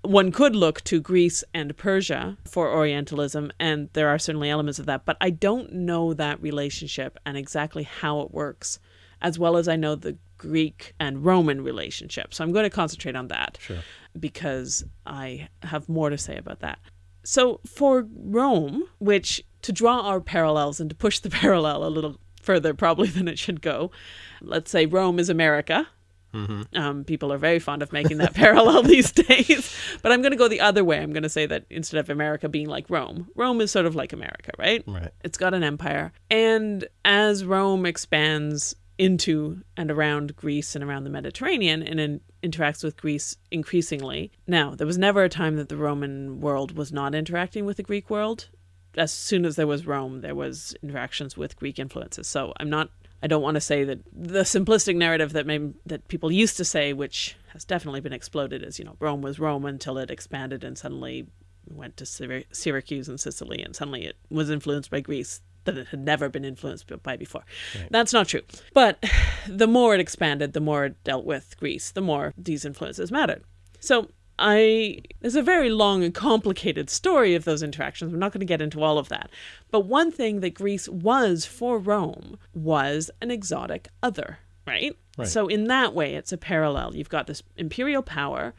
One could look to Greece and Persia for Orientalism, and there are certainly elements of that, but I don't know that relationship and exactly how it works, as well as I know the Greek and Roman relationship. So I'm going to concentrate on that sure. because I have more to say about that. So for Rome, which to draw our parallels and to push the [laughs] parallel a little further probably than it should go, let's say Rome is America. Um, people are very fond of making that [laughs] parallel these [laughs] days. But I'm going to go the other way. I'm going to say that instead of America being like Rome, Rome is sort of like America, right? Right. It's got an empire. And as Rome expands into and around Greece and around the Mediterranean and in, interacts with Greece increasingly. Now, there was never a time that the Roman world was not interacting with the Greek world. As soon as there was Rome, there was interactions with Greek influences. So I'm not I don't want to say that the simplistic narrative that maybe, that people used to say, which has definitely been exploded, is you know Rome was Rome until it expanded and suddenly went to Syr- Syracuse and Sicily, and suddenly it was influenced by Greece that it had never been influenced by before. That's not true. But the more it expanded, the more it dealt with Greece, the more these influences mattered. So I there's a very long and complicated story of those interactions. We're not going to get into all of that. But one thing that Greece was for Rome was an exotic other, right? Right. So in that way it's a parallel. You've got this imperial power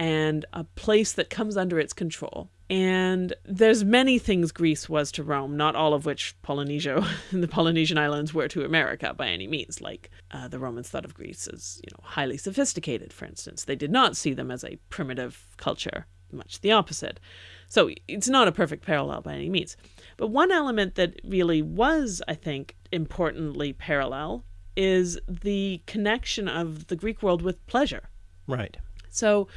and a place that comes under its control. And there's many things Greece was to Rome, not all of which Polynesia, [laughs] the Polynesian islands were to America by any means. Like uh, the Romans thought of Greece as, you know, highly sophisticated, for instance. They did not see them as a primitive culture, much the opposite. So it's not a perfect parallel by any means. But one element that really was, I think, importantly parallel is the connection of the Greek world with pleasure. Right. So,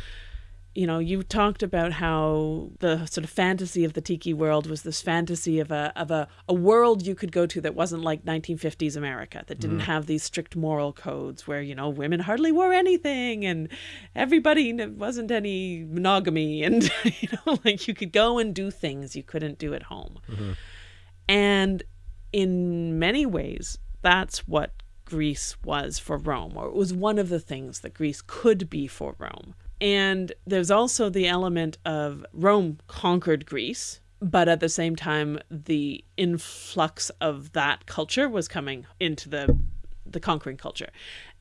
you know, you talked about how the sort of fantasy of the tiki world was this fantasy of a of a, a world you could go to that wasn't like 1950s America, that didn't mm-hmm. have these strict moral codes where, you know, women hardly wore anything and everybody wasn't any monogamy and [laughs] you know, like you could go and do things you couldn't do at home. Mm-hmm. And in many ways, that's what Greece was for Rome, or it was one of the things that Greece could be for Rome. And there's also the element of Rome conquered Greece, but at the same time, the influx of that culture was coming into the the conquering culture.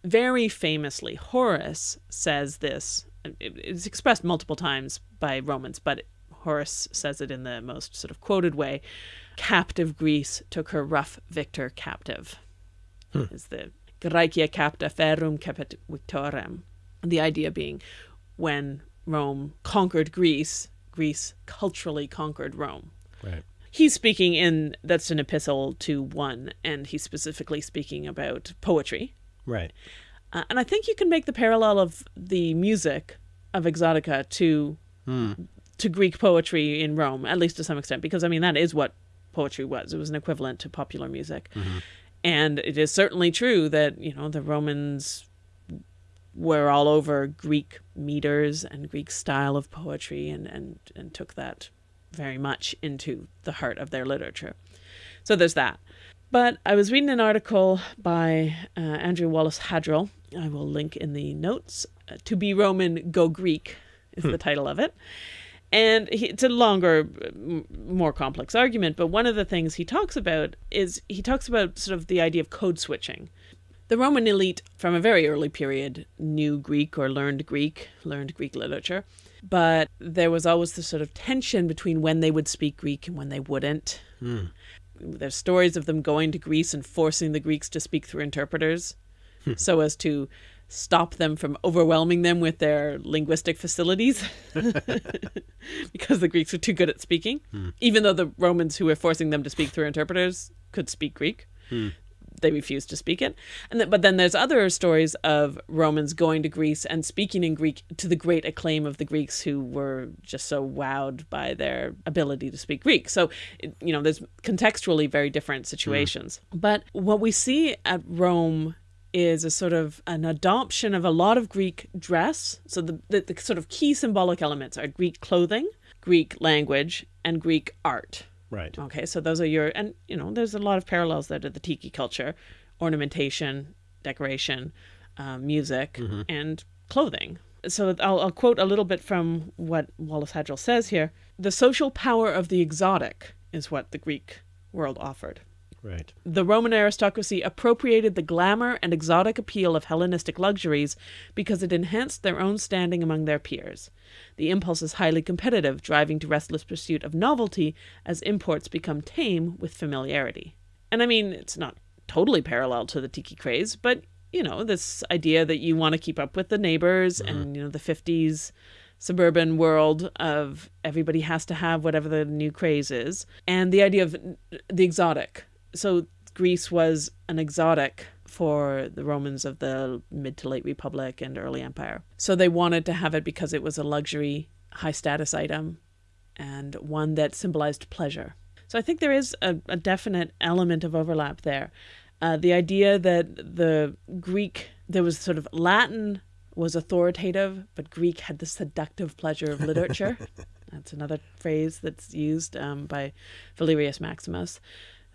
Very famously, Horace says this. It's expressed multiple times by Romans, but Horace says it in the most sort of quoted way. Captive Greece took her rough victor captive. Hmm. Is the Graecia capta ferum capit victorem. The idea being when Rome conquered Greece, Greece culturally conquered Rome. Right. He's speaking in that's an epistle to one, and he's specifically speaking about poetry. Right. Uh, and I think you can make the parallel of the music of Exotica to to Greek poetry in Rome, at least to some extent, because I mean that is what poetry was. It was an equivalent to popular music, and it is certainly true that you know the Romans were all over Greek meters and Greek style of poetry and, and, and took that very much into the heart of their literature. So there's that. But I was reading an article by uh, Andrew Wallace Hadrill. I will link in the notes. Uh, to be Roman, go Greek is the title of it. And he, it's a longer, m- more complex argument. But one of the things he talks about is he talks about sort of the idea of code switching. The Roman elite from a very early period knew Greek or learned Greek, learned Greek literature. But there was always this sort of tension between when they would speak Greek and when they wouldn't. Hmm. There's stories of them going to Greece and forcing the Greeks to speak through interpreters hmm. so as to stop them from overwhelming them with their linguistic facilities [laughs] [laughs] because the Greeks were too good at speaking, hmm. even though the Romans who were forcing them to speak through interpreters could speak Greek. They refused to speak it, and th- but then there's other stories of Romans going to Greece and speaking in Greek to the great acclaim of the Greeks who were just so wowed by their ability to speak Greek. So, it- you know, there's contextually very different situations. Mm. But what we see at Rome is a sort of an adoption of a lot of Greek dress. So the, the, the sort of key symbolic elements are Greek clothing, Greek language, and Greek art. Right. Okay, so those are your, and you know, there's a lot of parallels there to the tiki culture ornamentation, decoration, um, music, and clothing. So I'll, I'll quote a little bit from what Wallace Hadrill says here. The social power of the exotic is what the Greek world offered. Right. The Roman aristocracy appropriated the glamour and exotic appeal of Hellenistic luxuries because it enhanced their own standing among their peers. The impulse is highly competitive, driving to restless pursuit of novelty as imports become tame with familiarity. And I mean, it's not totally parallel to the tiki craze, but you know, this idea that you want to keep up with the neighbors and mm-hmm. you know the 50s suburban world of everybody has to have whatever the new craze is and the idea of the exotic so Greece was an exotic for the Romans of the mid to late Republic and early Empire. So they wanted to have it because it was a luxury, high status item and one that symbolized pleasure. So I think there is a, a definite element of overlap there. Uh, the idea that the Greek, there was sort of Latin was authoritative, but Greek had the seductive pleasure of literature. [laughs] That's another phrase that's used um, by Valerius Maximus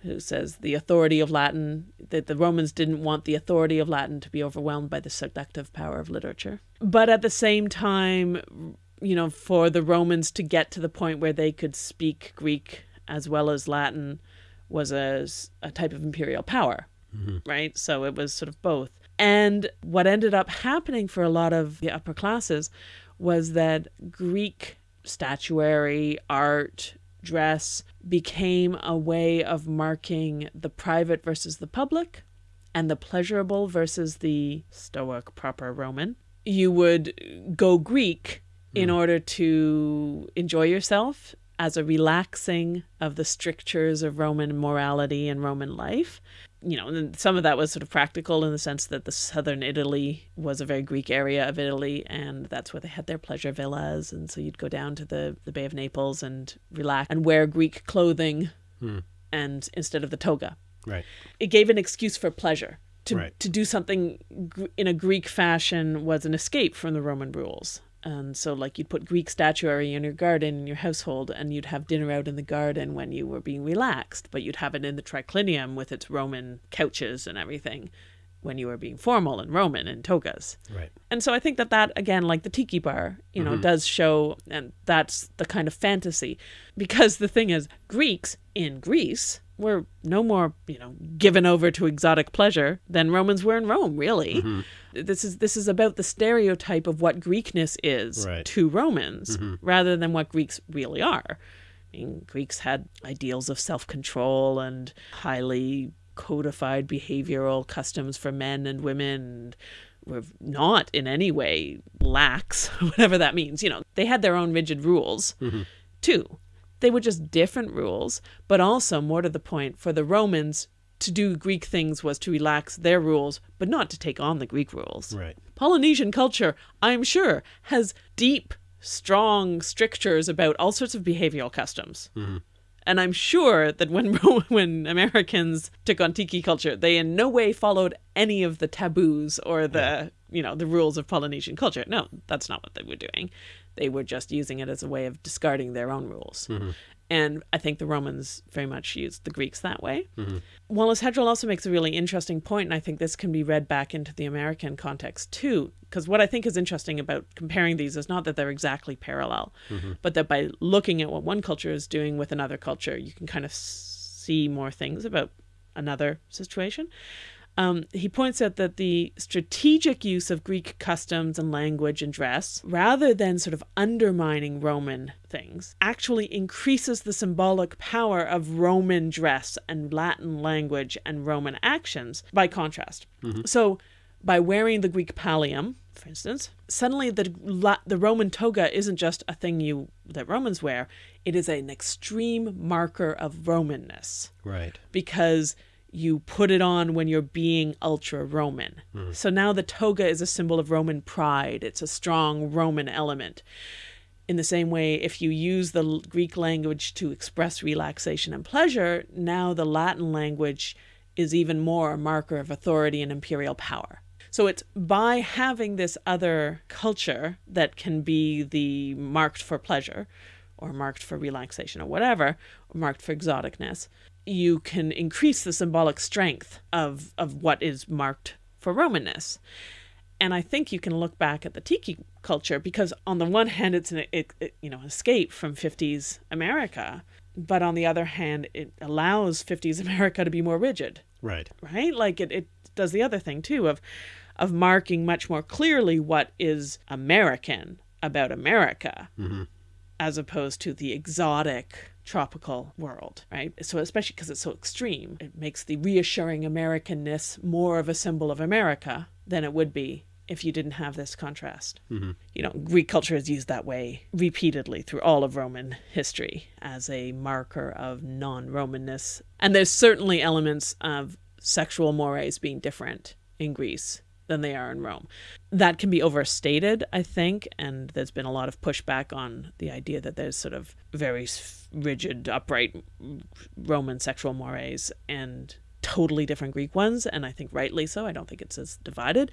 who says the authority of Latin, that the Romans didn't want the authority of Latin to be overwhelmed by the seductive power of literature. But at the same time, you know, for the Romans to get to the point where they could speak Greek as well as Latin was a, a type of imperial power, mm-hmm. right? So it was sort of both. And what ended up happening for a lot of the upper classes was that Greek statuary, art, dress became a way of marking the private versus the public and the pleasurable versus the stoic proper Roman. You would go Greek in hmm. order to enjoy yourself as a relaxing of the strictures of Roman morality and Roman life. You know, and some of that was sort of practical in the sense that the southern Italy was a very Greek area of Italy, and that's where they had their pleasure villas. And so you'd go down to the, the Bay of Naples and relax and wear Greek clothing hmm. and instead of the toga Right. it gave an excuse for pleasure. To, Right. to do something in a Greek fashion was an escape from the Roman rules. And so, like, you'd put Greek statuary in your garden, in your household, and you'd have dinner out in the garden when you were being relaxed, but you'd have it in the triclinium with its Roman couches and everything when you were being formal and Roman in togas. Right. And so I think that that again, like the tiki bar, you know, mm-hmm. does show, and that's the kind of fantasy, because the thing is, Greeks in Greece were no more, you know, given over to exotic pleasure than Romans were in Rome. Really, mm-hmm. this is this is about the stereotype of what Greekness is Right. to Romans, mm-hmm. rather than what Greeks really are. I mean, Greeks had ideals of self control and highly codified behavioral customs for men and women. And were not in any way lax, [laughs] whatever that means. You know, they had their own rigid rules mm-hmm. too. They were just different rules, but also, more to the point, for the Romans, to do Greek things was to relax their rules, but not to take on the Greek rules. Right. Polynesian culture, I'm sure, has deep, strong strictures about all sorts of behavioral customs. Mm-hmm. And I'm sure that when [laughs] when Americans took on tiki culture, they in no way followed any of the taboos or the yeah. you know the rules of Polynesian culture. No, that's not what they were doing. They were just using it as a way of discarding their own rules. Mm-hmm. And I think the Romans very much used the Greeks that way. Mm-hmm. Wallace Hadrill also makes a really interesting point, and I think this can be read back into the American context too. Because what I think is interesting about comparing these is not that they're exactly parallel, mm-hmm. but that by looking at what one culture is doing with another culture, you can kind of see more things about another situation. Um, he points out that the strategic use of Greek customs and language and dress, rather than sort of undermining Roman things, actually increases the symbolic power of Roman dress and Latin language and Roman actions by contrast. Mm-hmm. So, by wearing the Greek pallium, for instance, suddenly the the Roman toga isn't just a thing you that Romans wear; it is an extreme marker of Romanness. Right. Because you put it on when you're being ultra Roman. Mm. So now the toga is a symbol of Roman pride, it's a strong Roman element. In the same way, if you use the Greek language to express relaxation and pleasure, now the Latin language is even more a marker of authority and imperial power. So it's by having this other culture that can be the marked for pleasure or marked for relaxation or whatever, or marked for exoticness, you can increase the symbolic strength of, of what is marked for Romanness. And I think you can look back at the tiki culture because on the one hand, it's an it, it, you know escape from 50s America, but on the other hand, it allows 50s [laughs] America to be more rigid. Right. Right. Like it, it does the other thing too of of marking much more clearly what is American about America, mm-hmm. as opposed to the exotic tropical world, right? So, especially because it's so extreme, it makes the reassuring Americanness more of a symbol of America than it would be if you didn't have this contrast. Mm-hmm. You know, Greek culture is used that way repeatedly through all of Roman history as a marker of non Romanness. And there's certainly elements of sexual mores being different in Greece than they are in Rome. That can be overstated, I think, and there's been a lot of pushback on the idea that there's sort of very rigid, upright Roman sexual mores and totally different Greek ones, and I think rightly so. I don't think it's as divided.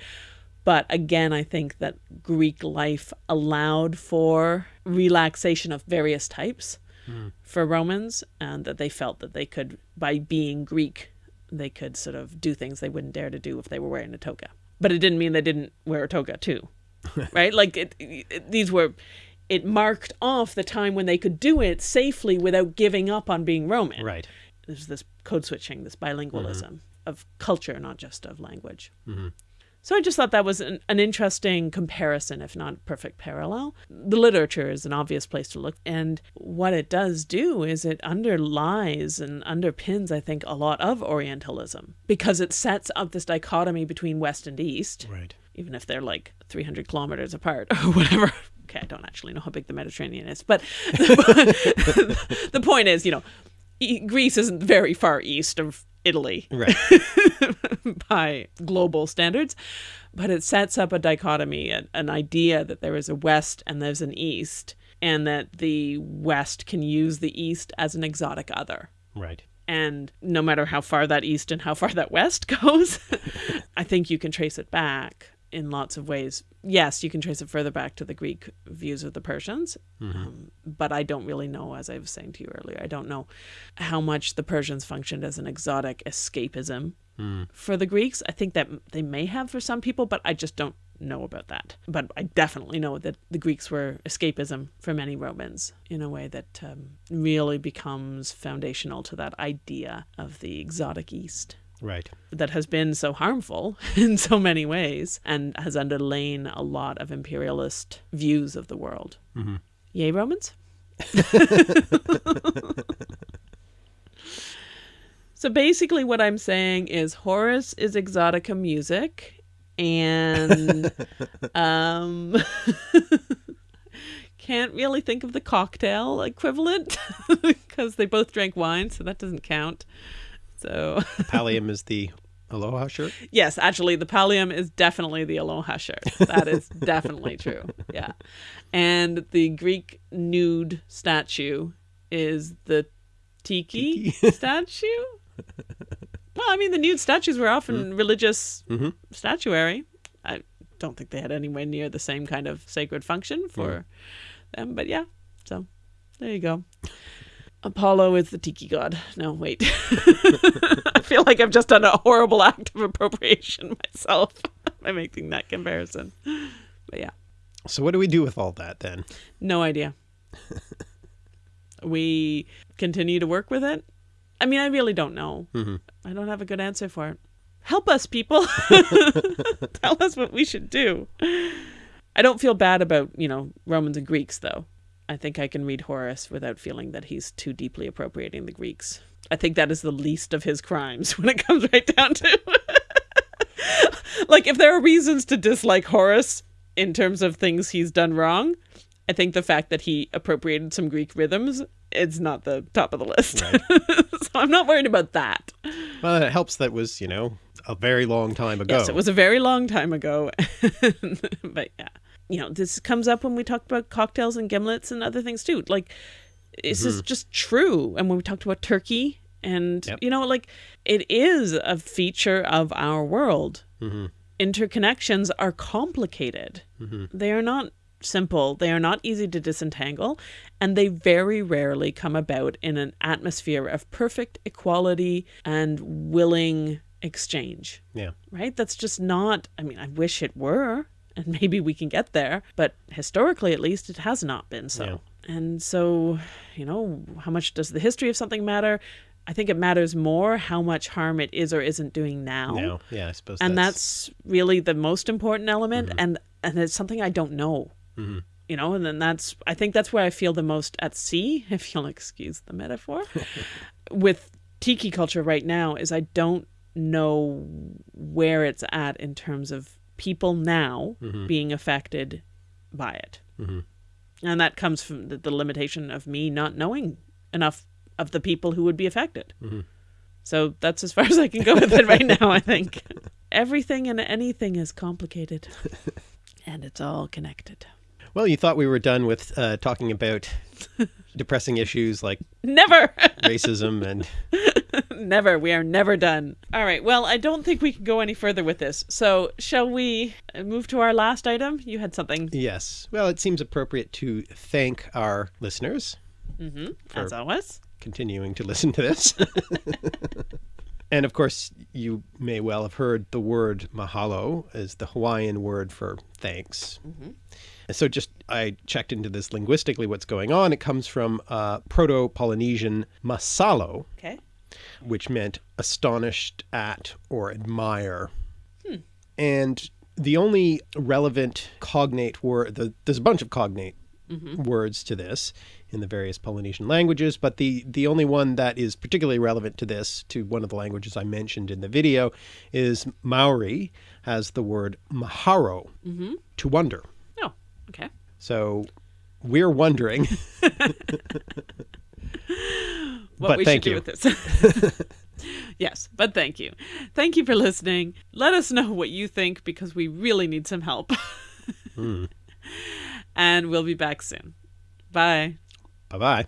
But again, I think that Greek life allowed for relaxation of various types mm. for Romans, and that they felt that they could, by being Greek, they could sort of do things they wouldn't dare to do if they were wearing a toga but it didn't mean they didn't wear a toga too, right? [laughs] Like it, it, these were, it marked off the time when they could do it safely without giving up on being Roman. Right. There's this code switching, this bilingualism mm-hmm. of culture, not just of language. Mm-hmm. So I just thought that was an, an, interesting comparison, if not perfect parallel. The literature is an obvious place to look. And what it does do is it underlies and underpins, I think, a lot of Orientalism because it sets up this dichotomy between West and East. Right. Even if they're like 300 kilometers apart or [laughs] whatever. Okay, I don't actually know how big the Mediterranean is. But [laughs] the point is, you know, Greece isn't very far east of Italy. Right. [laughs] by global standards. But it sets up a dichotomy, an, an idea that there is a West and there's an East, and that the West can use the East as an exotic other. Right. And no matter how far that East and how far that West [laughs] goes, I think you can trace it back in lots of ways. Yes, you can trace it further back to the Greek views of the Persians, mm-hmm. um, but I don't really know, as I was saying to you earlier, I don't know how much the Persians functioned as an exotic escapism mm. for the Greeks. I think that they may have for some people, but I just don't know about that. But I definitely know that the Greeks were escapism for many Romans in a way that um, really becomes foundational to that idea of the exotic East. Right. That has been so harmful [laughs] in so many ways and has underlain a lot of imperialist views of the world. Mm-hmm. Yay, Romans? [laughs] so basically, what I'm saying is Horace is exotica music, and [laughs] um, can't really think of the cocktail equivalent because they both drank wine, so that doesn't count. So [laughs] pallium is the aloha shirt. Yes, actually, the pallium is definitely the aloha shirt. That is definitely [laughs] true. Yeah, and the Greek nude statue is the tiki, [laughs] statue. well, I mean, the nude statues were often mm-hmm. religious mm-hmm. statuary. I don't think they had anywhere near the same kind of sacred function for mm. them, but yeah. So there you go. Apollo is the tiki god. No, wait. [laughs] I feel like I've just done a horrible act of appropriation myself [laughs] by making that comparison. But yeah, So what do we do with all that then? no idea. we continue to work with it. I mean, I really don't know. Mm-hmm. I don't have a good answer for it. Help us, people. [laughs] Tell us what we should do. I don't feel bad about, you know, Romans and Greeks, though. I think I can read Horace without feeling that he's too deeply appropriating the Greeks. I think that is the least of his crimes [laughs] when it comes right down to. [laughs] like, if there are reasons to dislike Horace in terms of things he's done wrong, I think the fact that he appropriated some Greek rhythms, it's not the top of the list. [laughs] so I'm not worried about that. Well, it helps that was, you know, a very long time ago. Yes, it was a very long time ago. but yeah. You know, this comes up when we talked about cocktails and gimlets and other things too. Like, this is mm-hmm. just true. And when we talked about turkey, and, Yep. you know, like, it is a feature of our world. Mm-hmm. Interconnections are complicated, mm-hmm. they are not simple, they are not easy to disentangle, and they very rarely come about in an atmosphere of perfect equality and willing exchange Yeah. right? That's just not, I mean, I wish it were, and maybe we can get there, but historically at least, it has not been so. And so, you know, how much does the history of something matter? I think it matters more how much harm it is or isn't doing now. No. Yeah, I suppose And that's, really the most important element, mm-hmm. and and it's something I don't know. Mm-hmm. You know, and then that's I think that's where I feel the most at sea, [laughs] if you'll excuse the metaphor, [laughs] with tiki culture right now is I don't know where it's at in terms of people now mm-hmm. being affected by it. Mm-hmm. And that comes from the, the limitation of me not knowing enough of the people who would be affected. Mm-hmm. So that's as far as I can go with it right now, I think. [laughs] Everything and anything is complicated, [laughs] and it's all connected. Well, you thought we were done with uh, talking about depressing issues like [laughs] Never! [laughs] racism and never. We are never done. All right. Well, I don't think we can go any further with this. So, shall we uh, move to our last item? You had something, yes. Well, it seems appropriate to thank our listeners mm-hmm. for as always. continuing to listen to this. [laughs] and of course, you may well have heard the word mahalo as the Hawaiian word for thanks. And And so just I checked into this linguistically what's going on. It comes from uh, Proto-Polynesian masalo, Okay. which meant astonished at or admire. Hmm. And the only relevant cognate word, the, there's a bunch of cognate mm-hmm. words to this in the various Polynesian languages, but the, the only one that is particularly relevant to this, to one of the languages I mentioned in the video, is Maori has the word maharo, mm-hmm. to wonder. Okay. So we're wondering, [laughs] [laughs] What But we thank should you. do with this. [laughs] yes, but thank you. Thank you for listening. Let us know what you think because we really need some help. Hmm. And we'll be back soon. Bye. bye bye.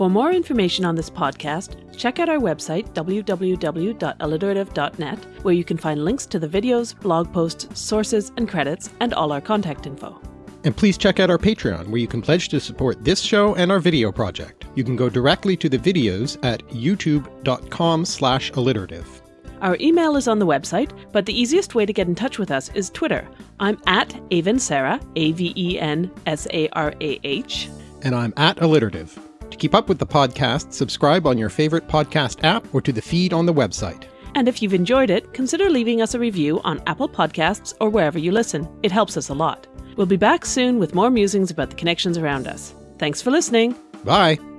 For more information on this podcast, check out our website, www.alliterative.net, where you can find links to the videos, blog posts, sources, and credits, and all our contact info. And please check out our Patreon, where you can pledge to support this show and our video project. You can go directly to the videos at youtube.com slash alliterative. Our email is on the website, but the easiest way to get in touch with us is Twitter. I'm at Aven Sarah, A V E N S A R A H. And I'm at alliterative. To keep up with the podcast, subscribe on your favorite podcast app or to the feed on the website. And if you've enjoyed it, consider leaving us a review on Apple Podcasts or wherever you listen. It helps us a lot. We'll be back soon with more musings about the connections around us. Thanks for listening. Bye!